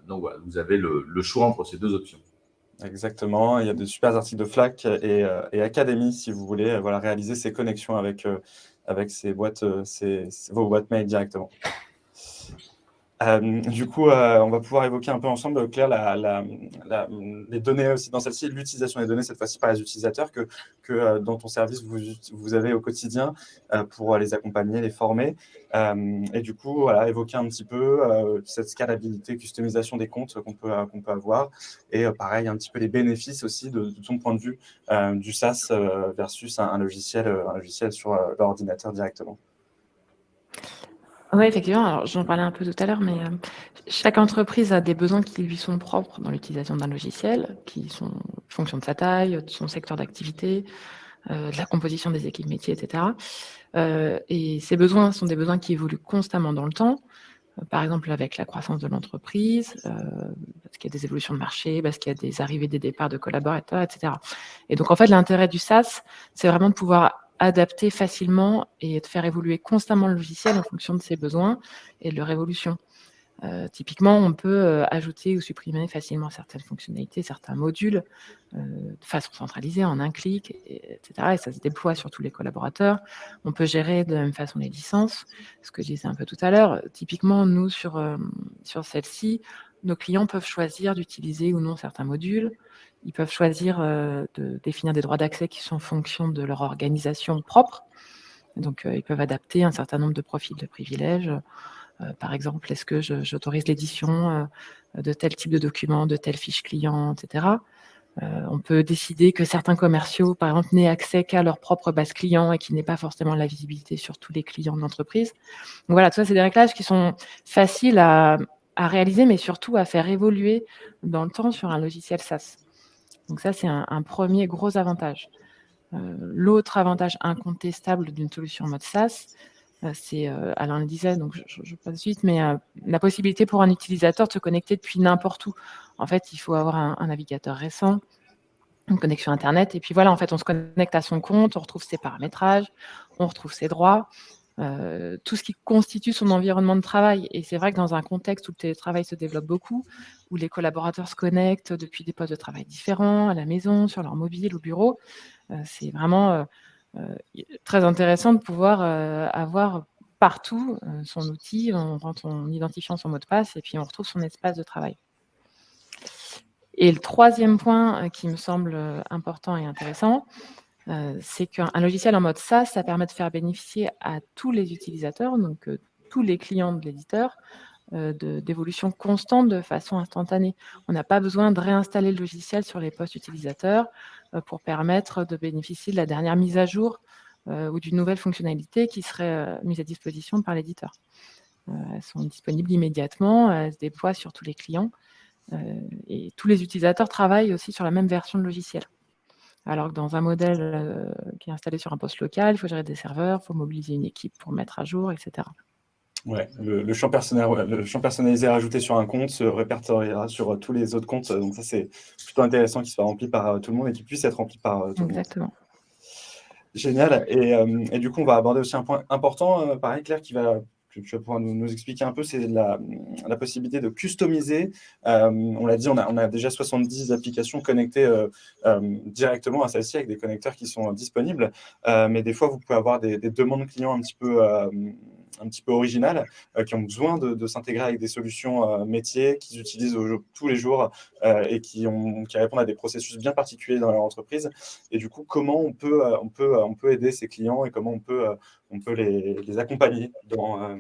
donc voilà, vous avez le, choix entre ces deux options. Exactement, il y a de super articles de FLAC et, et Academy si vous voulez voilà, réaliser ces connexions avec, avec ces boîtes, ces, vos boîtes mail directement. Euh, du coup, euh, on va pouvoir évoquer un peu ensemble, Claire, les données aussi dans celle-ci, l'utilisation des données, cette fois-ci par les utilisateurs, que, euh, dans ton service, vous, avez au quotidien pour les accompagner, les former. et du coup, évoquer un petit peu cette scalabilité, customisation des comptes qu'on peut, peut avoir. Et pareil, un petit peu les bénéfices aussi de, ton point de vue du SaaS versus un, logiciel, un logiciel sur l'ordinateur directement. Oui, effectivement. Alors, j'en parlais un peu tout à l'heure, mais euh, chaque entreprise a des besoins qui lui sont propres dans l'utilisation d'un logiciel, qui sont fonction de sa taille, de son secteur d'activité, euh, de la composition des équipes métiers, etc. Euh, et ces besoins sont des besoins qui évoluent constamment dans le temps. Par exemple, avec la croissance de l'entreprise, parce qu'il y a des évolutions de marché, parce qu'il y a des arrivées, des départs de collaborateurs, etc. Et donc, en fait, l'intérêt du SaaS, c'est vraiment de pouvoir adapter facilement et de faire évoluer constamment le logiciel en fonction de ses besoins et de leur évolution. Euh, typiquement, on peut euh, ajouter ou supprimer facilement certaines fonctionnalités, certains modules euh, de façon centralisée, en un clic, etc. Et ça se déploie sur tous les collaborateurs. On peut gérer de la même façon les licences, ce que je disais un peu tout à l'heure. Typiquement, nous, sur, sur celle-ci, nos clients peuvent choisir d'utiliser ou non certains modules. Ils peuvent choisir euh, de définir des droits d'accès qui sont en fonction de leur organisation propre. Donc, euh, ils peuvent adapter un certain nombre de profils de privilèges. Euh, par exemple, est-ce que j'autorise l'édition de tel type de document, de telle fiche client, etc. on peut décider que certains commerciaux, par exemple, n'aient accès qu'à leur propre base client et qui n'aient pas forcément la visibilité sur tous les clients de l'entreprise. Donc voilà, tout ça, c'est des réglages qui sont faciles à, à réaliser, mais surtout à faire évoluer dans le temps sur un logiciel SaaS. Donc ça, c'est un, premier gros avantage. Euh, l'autre avantage incontestable d'une solution en mode SaaS, euh, c'est, euh, Alain le disait, donc je, je, passe suite, mais la possibilité pour un utilisateur de se connecter depuis n'importe où. En fait, il faut avoir un, navigateur récent, une connexion Internet, et puis voilà, en fait, on se connecte à son compte, on retrouve ses paramétrages, on retrouve ses droits, euh, tout ce qui constitue son environnement de travail. Et c'est vrai que dans un contexte où le télétravail se développe beaucoup, où les collaborateurs se connectent depuis des postes de travail différents, à la maison, sur leur mobile, au bureau, euh, c'est vraiment euh, très intéressant de pouvoir avoir partout son outil, en, en identifiant son mot de passe, et puis on retrouve son espace de travail. Et le troisième point qui me semble important et intéressant, c'est qu'un logiciel en mode SaaS, ça permet de faire bénéficier à tous les utilisateurs, donc tous les clients de l'éditeur, euh, d'évolution constante de façon instantanée. On n'a pas besoin de réinstaller le logiciel sur les postes utilisateurs pour permettre de bénéficier de la dernière mise à jour ou d'une nouvelle fonctionnalité qui serait mise à disposition par l'éditeur. elles sont disponibles immédiatement, elles se déploient sur tous les clients et tous les utilisateurs travaillent aussi sur la même version de logiciel. Alors que dans un modèle qui est installé sur un poste local, il faut gérer des serveurs, il faut mobiliser une équipe pour mettre à jour, etc. Ouais, le, champ le, champ personnalisé rajouté sur un compte se répertoriera sur tous les autres comptes. Donc ça, c'est plutôt intéressant qu'il soit rempli par tout le monde et qu'il puisse être rempli par tout le monde. Exactement. Génial. Et, du coup, on va aborder aussi un point important, pareil, Claire, qui va tu vas pouvoir nous, expliquer un peu, c'est la, possibilité de customiser. Euh, on l'a dit, on a, déjà 70 applications connectées euh, euh, directement à celle-ci avec des connecteurs qui sont disponibles. mais des fois, vous pouvez avoir des, des demandes clients un petit peu un petit peu originales, euh, qui ont besoin de, s'intégrer avec des solutions euh, métiers qu'ils utilisent tous les jours euh, et qui, ont, qui répondent à des processus bien particuliers dans leur entreprise. Et du coup, comment on peut, on peut, on peut aider ces clients et comment on peut, on peut les, les accompagner dans,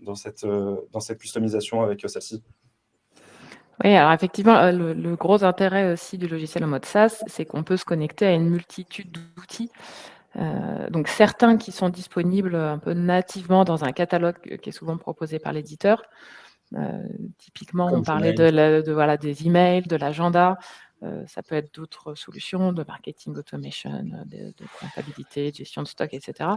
dans, cette, dans cette customisation avec celle-ci? Oui, alors effectivement, le, gros intérêt aussi du logiciel en mode SaaS, c'est qu'on peut se connecter à une multitude d'outils euh, donc certains qui sont disponibles un peu nativement dans un catalogue qui est souvent proposé par l'éditeur. Euh, typiquement, on parlait de, voilà, des emails, de l'agenda. Euh, ça peut être d'autres solutions de marketing automation, de, comptabilité, de gestion de stock, etc.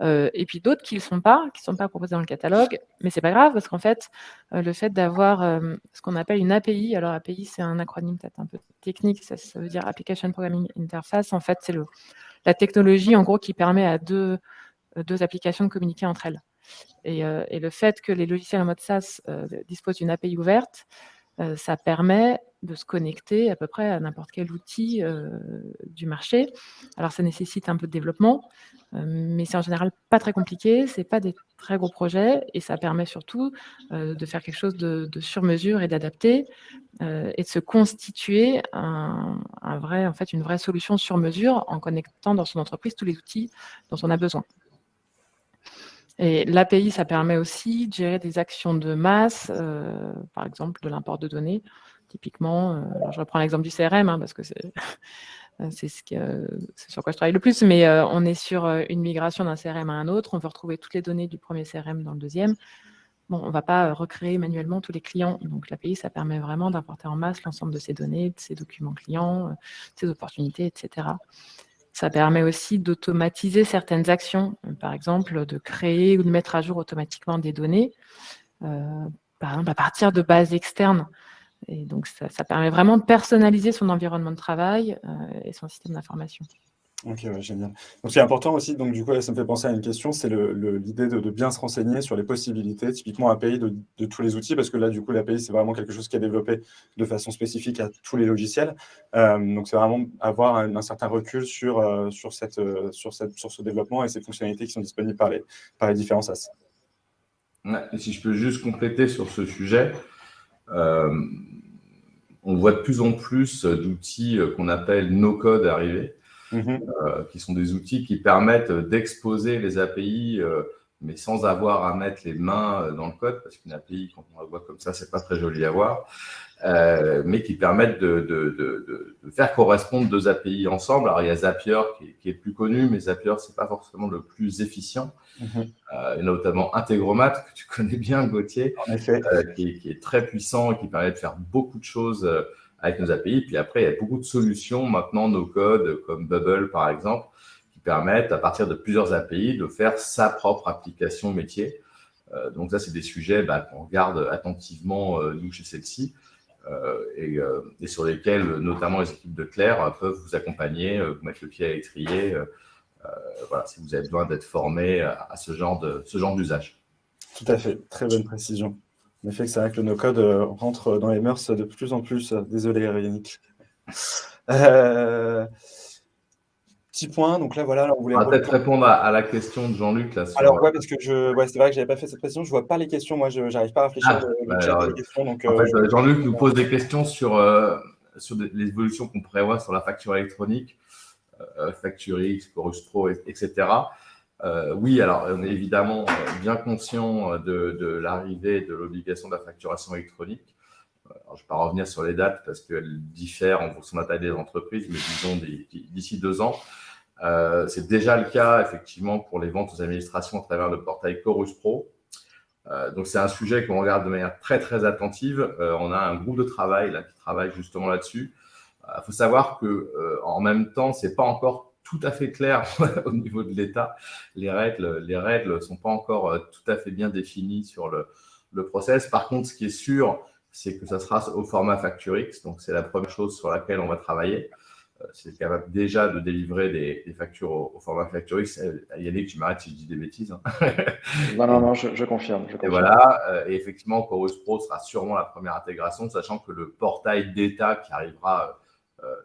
et puis d'autres qui ne sont pas, qui sont pas proposés dans le catalogue, mais c'est pas grave parce qu'en fait, le fait d'avoir ce qu'on appelle une API, alors API c'est un acronyme peut-être un peu technique, ça, ça, veut dire Application Programming Interface. En fait, c'est le la technologie, en gros, qui permet à deux, euh, applications de communiquer entre elles. Et, euh, le fait que les logiciels en mode SaaS euh, disposent d'une API ouverte, ça permet de se connecter à peu près à n'importe quel outil du marché. Alors, ça nécessite un peu de développement, mais c'est en général pas très compliqué, c'est pas des très gros projets, et ça permet surtout de faire quelque chose de, sur mesure et d'adapter, et de se constituer un, vrai, en fait, une vraie solution sur mesure en connectant dans son entreprise tous les outils dont on a besoin. Et l'API, ça permet aussi de gérer des actions de masse, euh, par exemple de l'import de données. Typiquement, euh, je reprends l'exemple du CRM, hein, parce que c'est ce sur quoi je travaille le plus, mais euh, on est sur une migration d'un CRM à un autre, on veut retrouver toutes les données du premier CRM dans le deuxième. Bon, on ne va pas recréer manuellement tous les clients. Donc, l'API, ça permet vraiment d'importer en masse l'ensemble de ces données, de ces documents clients, de ces opportunités, etc. Ça permet aussi d'automatiser certaines actions, par exemple de créer ou de mettre à jour automatiquement des données, euh, par exemple à partir de bases externes. Et donc, ça, permet vraiment de personnaliser son environnement de travail euh, et son système d'information. Ok, génial. Donc, c'est important aussi, donc du coup, ça me fait penser à une question, c'est l'idée de, bien se renseigner sur les possibilités, typiquement API de, tous les outils, parce que là, du coup, l'API, c'est vraiment quelque chose qui est développé de façon spécifique à tous les logiciels. Euh, donc, c'est vraiment avoir un, certain recul sur, euh, euh, sur, cette, sur ce développement et ces fonctionnalités qui sont disponibles par les, par les différents SaaS. et si je peux juste compléter sur ce sujet, on voit de plus en plus d'outils qu'on appelle no-code arriver. Mhm. Euh, qui sont des outils qui permettent d'exposer les API, euh, mais sans avoir à mettre les mains euh, dans le code, parce qu'une API, quand on la voit comme ça, c'est pas très joli à voir, mais qui permettent de, de, de, de, faire correspondre deux API ensemble. Alors, il y a Zapier qui est, qui est plus connu, mais Zapier, c'est pas forcément le plus efficient. Mhm. et notamment Integromat, que tu connais bien, Gauthier, qui, qui, est très puissant et qui permet de faire beaucoup de choses avec nos API. Puis après, il y a beaucoup de solutions maintenant, nos codes, comme Bubble par exemple, qui permettent à partir de plusieurs API de faire sa propre application métier. Euh, donc ça, c'est des sujets bah, qu'on regarde attentivement, euh, nous, chez celle-ci, euh, et, sur lesquels notamment les équipes de Claire peuvent vous accompagner, vous mettre le pied à l'étrier, voilà, si vous avez besoin d'être formé à, ce genre d'usage. Tout à fait, très bonne précision. En effet, c'est vrai que le no-code euh, rentre dans les mœurs de plus en plus. Désolé, Yannick. Euh, petit point, donc là, voilà. On voulait va peut-être répondre à, la question de Jean-Luc. Alors, ouais, parce que je... ouais, c'est vrai que je n'avais pas fait cette question. Je ne vois pas les questions. Moi, je n'arrive pas à réfléchir ah, fait, euh, Jean-Luc nous pose des questions sur, sur les évolutions qu'on prévoit sur la facture électronique, Facture X, Chorus Pro, etc. Euh, oui, alors on est évidemment euh, bien conscient euh, de, l'arrivée de l'obligation de la facturation électronique. je ne vais pas revenir sur les dates parce qu'elles diffèrent en fonction de la taille des entreprises, mais disons d'ici deux ans. c'est déjà le cas, effectivement, pour les ventes aux administrations à travers le portail Chorus Pro. donc, c'est un sujet qu'on regarde de manière très, très attentive. on a un groupe de travail là, qui travaille justement là-dessus. Il faut savoir que en même temps, ce n'est pas encore tout à fait clair au niveau de l'État. Les règles les règles sont pas encore tout à fait bien définies sur le, le process. Par contre, ce qui est sûr, c'est que ça sera au format FactureX. Donc, c'est la première chose sur laquelle on va travailler. Euh, c'est capable déjà de délivrer des, factures au, format FactureX. Euh, Yannick, tu m'arrêtes si je dis des bêtises. Hein. non, non, non, je, confirme, Et voilà, euh, et effectivement, Chorus Pro sera sûrement la première intégration, sachant que le portail d'État qui arrivera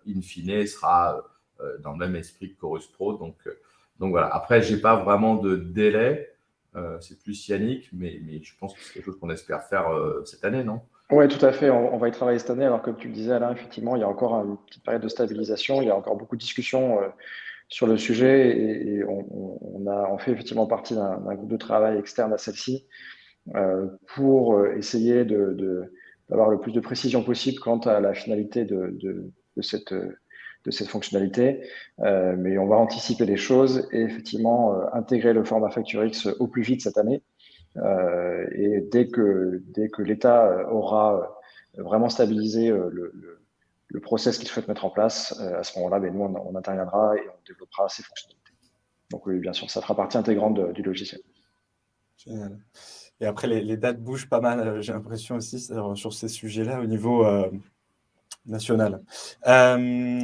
in fine sera dans le même esprit que Chorus Pro. Donc, donc voilà. Après, je n'ai pas vraiment de délai. c'est plus Yannick, mais, je pense que c'est quelque chose qu'on espère faire cette année, non? Oui, tout à fait. On, va y travailler cette année. Alors, comme tu le disais, Alain, effectivement, il y a encore une petite période de stabilisation. Il y a encore beaucoup de discussions euh, sur le sujet et, on, fait effectivement partie d'un groupe de travail externe à celle-ci euh, pour euh, essayer d'avoir le plus de précision possible quant à la finalité de, cette, de cette fonctionnalité. mais on va anticiper les choses et effectivement intégrer le format FactureX au plus vite cette année. Euh, et dès que, dès que l'État aura vraiment stabilisé euh, le, le, process qu'il souhaite mettre en place, euh, à ce moment-là, ben, nous, on, interviendra et on développera ces fonctionnalités. Donc oui, bien sûr, ça fera partie intégrante du logiciel. Génial. Et après, les, dates bougent pas mal, j'ai l'impression aussi, sur ces sujets-là au niveau national.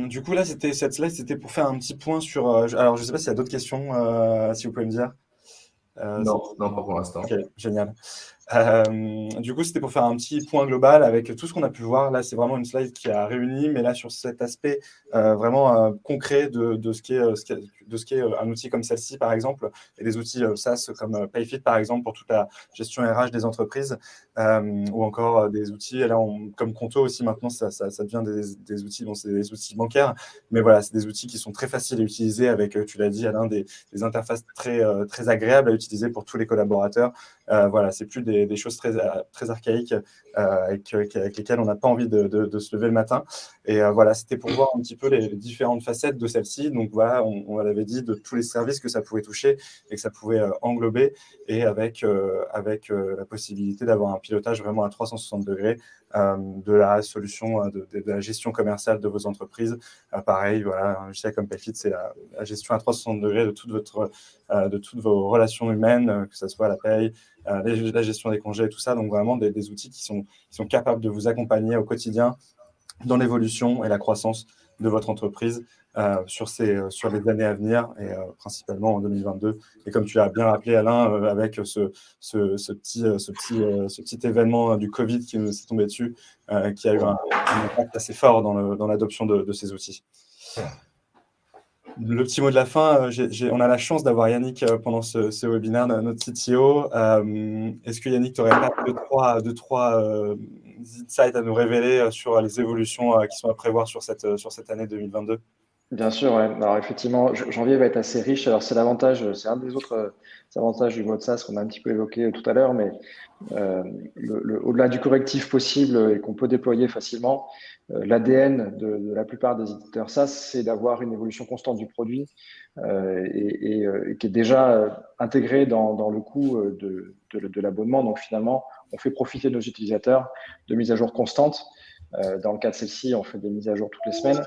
du coup, là, c'était cette slide, c'était pour faire un petit point sur... alors, je ne sais pas s'il y a d'autres questions, si vous pouvez me dire. Euh, non, non, pas pour l'instant. Ok, génial. Euh, du coup, c'était pour faire un petit point global avec tout ce qu'on a pu voir. Là, c'est vraiment une slide qui a réuni, mais là, sur cet aspect euh, vraiment concret de, ce qui est, qui est un outil comme celle-ci, par exemple, et des outils SaaS comme Payfit, par exemple, pour toute la gestion RH des entreprises, ou encore des outils, là, comme Conto aussi, maintenant, ça, devient des, des outils, bon, c'est des outils bancaires, mais voilà, c'est des outils qui sont très faciles à utiliser avec, tu l'as dit, Alain, des, des interfaces très, très agréables à utiliser pour tous les collaborateurs. voilà, c'est plus des des, choses très, très archaïques euh, avec, lesquelles on n'a pas envie de, se lever le matin. Et euh, voilà, c'était pour voir un petit peu les, différentes facettes de celle-ci. Donc voilà, on, on l'avait dit, de tous les services que ça pouvait toucher et que ça pouvait euh, englober, et avec, avec la possibilité d'avoir un pilotage vraiment à 360 degrés de la solution, de, la gestion commerciale de vos entreprises. pareil, voilà, un logiciel comme Payfit, c'est la, gestion à 360 degrés de, toute votre, de toutes vos relations humaines, que ce soit la paye, la gestion des congés tout ça. Donc vraiment des, outils qui sont, qui sont capables de vous accompagner au quotidien dans l'évolution et la croissance de votre entreprise euh, sur, ces, euh, sur les années à venir et euh, principalement en 2022. Et comme tu l'as bien rappelé, Alain, avec ce, ce, petit, ce, petit, ce petit événement du Covid qui nous est tombé dessus, qui a eu un, impact assez fort dans l'adoption de, de, ces outils. Le petit mot de la fin, euh, on a la chance d'avoir Yannick euh, pendant ce, webinaire, notre CTO. Euh, est-ce que Yannick, tu aurais pas deux, trois, deux, trois insights à nous révéler sur les évolutions qui sont à prévoir sur cette, sur cette année 2022 Bien sûr, alors effectivement, janvier va être assez riche. Alors c'est l'avantage, c'est un des autres avantages du mode SaaS qu'on a un petit peu évoqué tout à l'heure, mais au-delà du correctif possible et qu'on peut déployer facilement, euh, l'ADN de, la plupart des éditeurs SaaS, c'est d'avoir une évolution constante du produit euh, et, euh, qui est déjà intégré dans, le coût de, l'abonnement. Donc finalement, on fait profiter nos utilisateurs de mises à jour constantes. dans le cas de celle-ci, on fait des mises à jour toutes les semaines.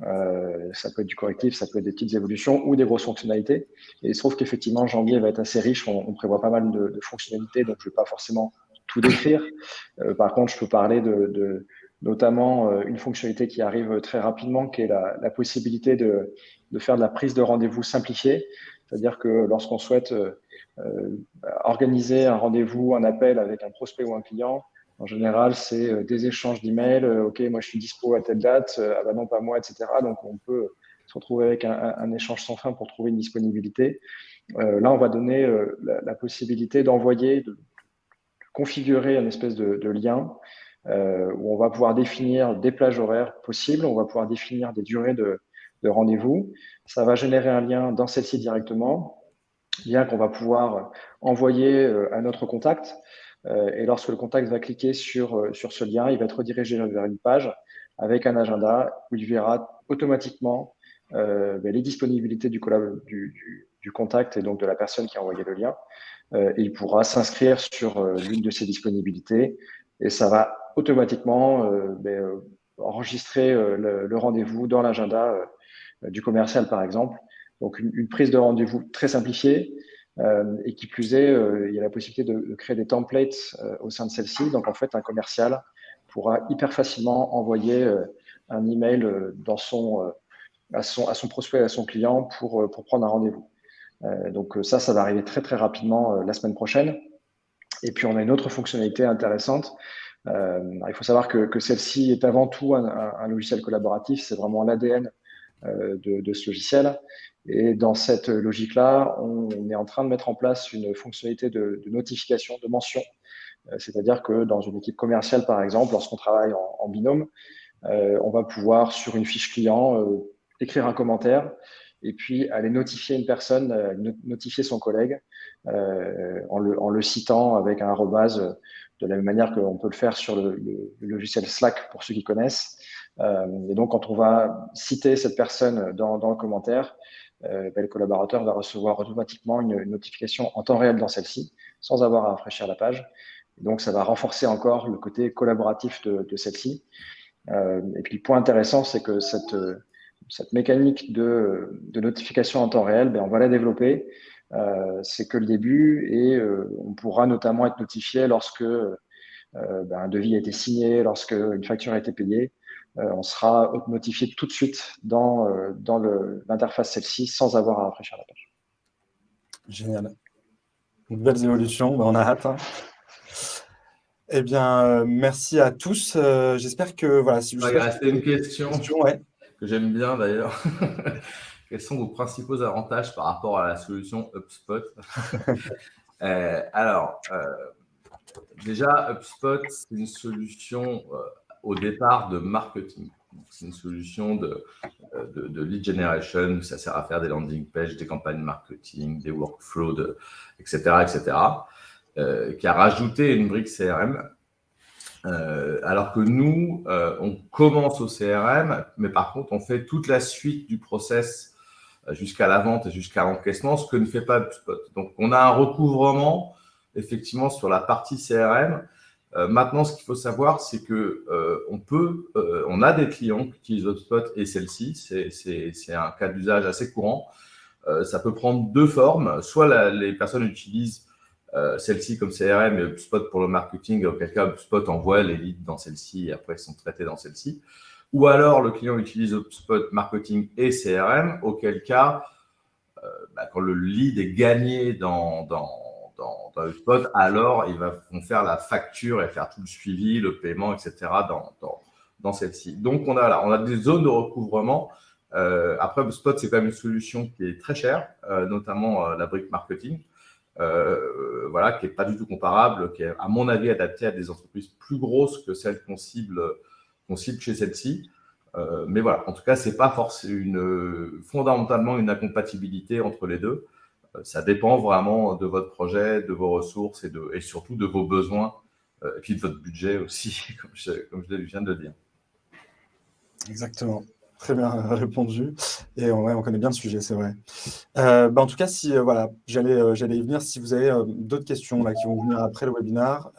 Ça peut être du correctif, ça peut être des petites évolutions ou des grosses fonctionnalités. Et il se trouve qu'effectivement, janvier va être assez riche. On, prévoit pas mal de, fonctionnalités, donc je ne vais pas forcément tout décrire. par contre, je peux parler de, notamment euh, une fonctionnalité qui arrive très rapidement, qui est la, possibilité de, faire de la prise de rendez-vous simplifiée. C'est-à-dire que lorsqu'on souhaite euh, euh, organiser un rendez-vous, un appel avec un prospect ou un client, en général, c'est des échanges d'emails. OK, moi, je suis dispo à telle date. ah bah non, pas moi, etc. Donc, on peut se retrouver avec un, échange sans fin pour trouver une disponibilité. là, on va donner la, possibilité d'envoyer, de, configurer un espèce de lien euh, où on va pouvoir définir des plages horaires possibles, on va pouvoir définir des durées de, rendez-vous. Ça va générer un lien dans celle-ci directement, lien qu'on va pouvoir envoyer euh, à notre contact. Euh, et lorsque le contact va cliquer sur, sur ce lien, il va être redirigé vers une page avec un agenda où il verra automatiquement ben, les disponibilités du, du, du, contact et donc de la personne qui a envoyé le lien. et il pourra s'inscrire sur l'une de ces disponibilités et ça va automatiquement ben, enregistrer le, rendez-vous dans l'agenda du commercial, par exemple. Donc, une, prise de rendez-vous très simplifiée, euh, et qui plus est, euh, il y a la possibilité de, créer des templates euh, au sein de celle-ci. Donc, en fait, un commercial pourra hyper facilement envoyer un email dans son, à, son, prospect, à son client pour, prendre un rendez-vous. donc, ça, ça va arriver très, très rapidement la semaine prochaine. Et puis, on a une autre fonctionnalité intéressante. il faut savoir que, que celle-ci est avant tout un, un logiciel collaboratif. C'est vraiment l'ADN de, de, ce logiciel. Et dans cette logique-là, on est en train de mettre en place une fonctionnalité de, notification, de mention. Euh, c'est-à-dire que dans une équipe commerciale, par exemple, lorsqu'on travaille en, binôme, euh, on va pouvoir, sur une fiche client, euh, écrire un commentaire et puis aller notifier une personne, notifier son collègue en le, citant avec un arrobase de la même manière qu'on peut le faire sur le, logiciel Slack pour ceux qui connaissent. Et donc, quand on va citer cette personne dans, dans le commentaire, euh, ben, le collaborateur va recevoir automatiquement une, notification en temps réel dans celle-ci, sans avoir à rafraîchir la page. donc, ça va renforcer encore le côté collaboratif de, celle-ci. Euh, et puis, le point intéressant, c'est que cette, cette mécanique de, notification en temps réel, ben, on va la développer. Euh, c'est que le début et on pourra notamment être notifié lorsque ben, un devis a été signé, lorsque une facture a été payée. Euh, on sera notifié tout de suite dans, euh, dans l'interface celle-ci sans avoir à rafraîchir la page. Génial. Une belle évolution, on a hâte. Hein. Eh bien, euh, merci à tous. J'espère que voilà. Si vous rester une question, que j'aime bien d'ailleurs. Quels sont vos principaux avantages par rapport à la solution HubSpot? Alors, déjà, HubSpot, c'est une solution au départ de marketing. C'est une solution de, de, lead generation, ça sert à faire des landing pages, des campagnes marketing, des workflows, etc., etc., euh, qui a rajouté une brique CRM. Euh, alors que nous, euh, on commence au CRM, mais par contre, on fait toute la suite du process jusqu'à la vente et jusqu'à l'encaissement, ce que ne fait pas HubSpot. Donc, on a un recouvrement, effectivement, sur la partie CRM, euh, maintenant, ce qu'il faut savoir, c'est que euh, on peut, euh, on a des clients qui utilisent HubSpot et celle-ci. C'est un cas d'usage assez courant. ça peut prendre deux formes. Soit les personnes utilisent celle-ci comme CRM et HubSpot pour le marketing, auquel cas HubSpot envoie les leads dans celle-ci et après ils sont traités dans celle-ci. Ou alors le client utilise HubSpot marketing et CRM, auquel cas, bah, quand le lead est gagné dans, dans dans, dans HubSpot, alors ils vont faire la facture et faire tout le suivi, le paiement, etc. dans, dans, dans celle-ci. Donc, on a, là, on a des zones de recouvrement. Euh, après, HubSpot, c'est quand même une solution qui est très chère, euh, notamment euh, la brique marketing, euh, voilà, qui n'est pas du tout comparable, qui est, à mon avis, adaptée à des entreprises plus grosses que celles qu'on cible, chez celle-ci. Mais voilà, en tout cas, ce n'est pas forcément fondamentalement une incompatibilité entre les deux. Euh, ça dépend vraiment de votre projet, de vos ressources et, de, et surtout de vos besoins, euh, et puis de votre budget aussi, comme je, comme je viens de le dire. Exactement. Très bien répondu. Et ouais, on connaît bien le sujet, c'est vrai. Euh, bah, en tout cas, si voilà, j'allais j'allais y venir. Si vous avez d'autres questions là, qui vont venir après le webinaire,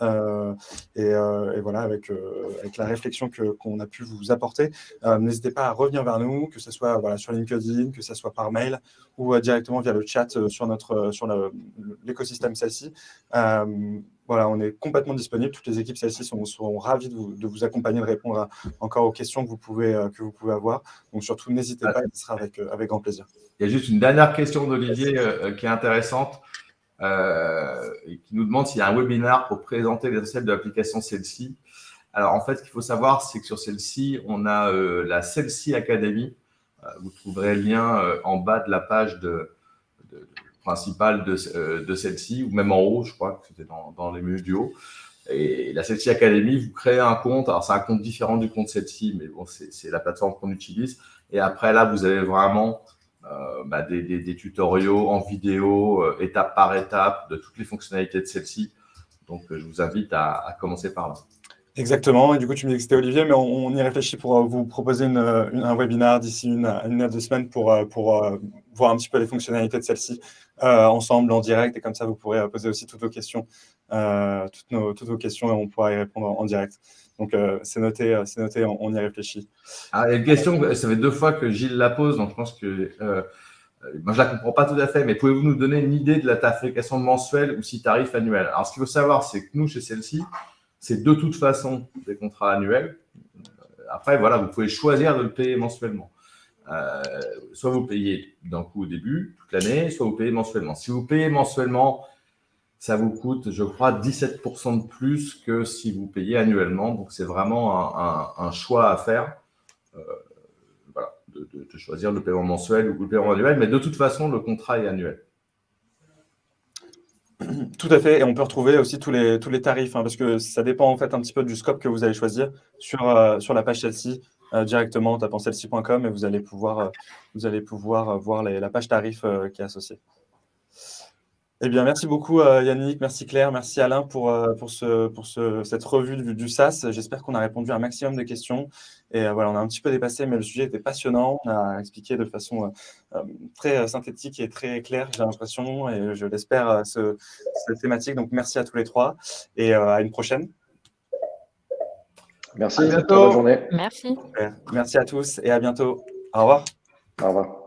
et, voilà, avec, avec la réflexion qu'on a pu vous apporter, n'hésitez pas à revenir vers nous, que ce soit voilà, sur LinkedIn, que ce soit par mail ou directement via le chat sur notre sur l'écosystème celle-ci voilà, on est complètement disponible. Toutes les équipes celles-ci sont, ravies de vous, de vous, accompagner, de répondre encore aux questions que vous pouvez, euh, que vous pouvez avoir. Donc surtout, n'hésitez pas, ce sera avec, euh, avec grand plaisir. Il y a juste une dernière question d'Olivier euh, qui est intéressante, qui nous demande s'il y a un webinaire pour présenter les recettes de l'application celle-ci. Alors en fait, ce qu'il faut savoir, c'est que sur celle-ci, on a la celle-ci Academy. vous trouverez le lien en bas de la page de principale de, euh, de celle-ci, ou même en haut, je crois que c'était dans, dans, les menus du haut. Et la Celsi Academy, vous créez un compte. Alors, c'est un compte différent du compte Celsi, mais bon, c'est la plateforme qu'on utilise. Et après, là, vous avez vraiment euh, bah, des, des, tutoriaux en vidéo, euh, étape par étape, de toutes les fonctionnalités de celle-ci. Donc, je vous invite à, à commencer par là. Exactement. Et du coup, tu me dis que c'était Olivier, mais on, y réfléchit pour vous proposer un webinaire d'ici une, une à deux semaines pour, pour voir un petit peu les fonctionnalités de celle-ci ensemble, en direct. Et comme ça, vous pourrez poser aussi toutes vos questions, toutes, nos, toutes vos questions, et on pourra y répondre en, direct. Donc, c'est noté, c'est noté on, y réfléchit. Ah, une question, ça fait deux fois que Gilles la pose, donc je pense que moi, je la comprends pas tout à fait, mais pouvez-vous nous donner une idée de la tarification mensuelle ou si tarif annuel? Alors, ce qu'il faut savoir, c'est que nous, chez celle-ci, c'est de toute façon des contrats annuels. Après, voilà, vous pouvez choisir de le payer mensuellement. Euh, soit vous payez d'un coup au début, toute l'année, soit vous payez mensuellement. Si vous payez mensuellement, ça vous coûte, je crois, 17% de plus que si vous payez annuellement. Donc, c'est vraiment un, choix à faire. Euh, de, choisir le paiement mensuel ou le paiement annuel. Mais de toute façon, le contrat est annuel. Tout à fait, et on peut retrouver aussi tous les, tous les tarifs, hein, parce que ça dépend en fait un petit peu du scope que vous allez choisir sur, euh, sur la page euh, directement en et vous allez pouvoir, euh, vous allez pouvoir voir la page tarif qui est associée. Eh bien, merci beaucoup Yannick, merci Claire, merci Alain pour, pour, ce, pour ce, cette revue du, du SAS. J'espère qu'on a répondu à un maximum de questions. Et euh, voilà, on a un petit peu dépassé, mais le sujet était passionnant. On a expliqué de façon euh, euh, très synthétique et très claire, j'ai l'impression, et je l'espère, ce, cette thématique. Donc, merci à tous les trois et à une prochaine. Merci, à bientôt. Bonne journée. Merci. Merci à tous et à bientôt. Au revoir. Au revoir.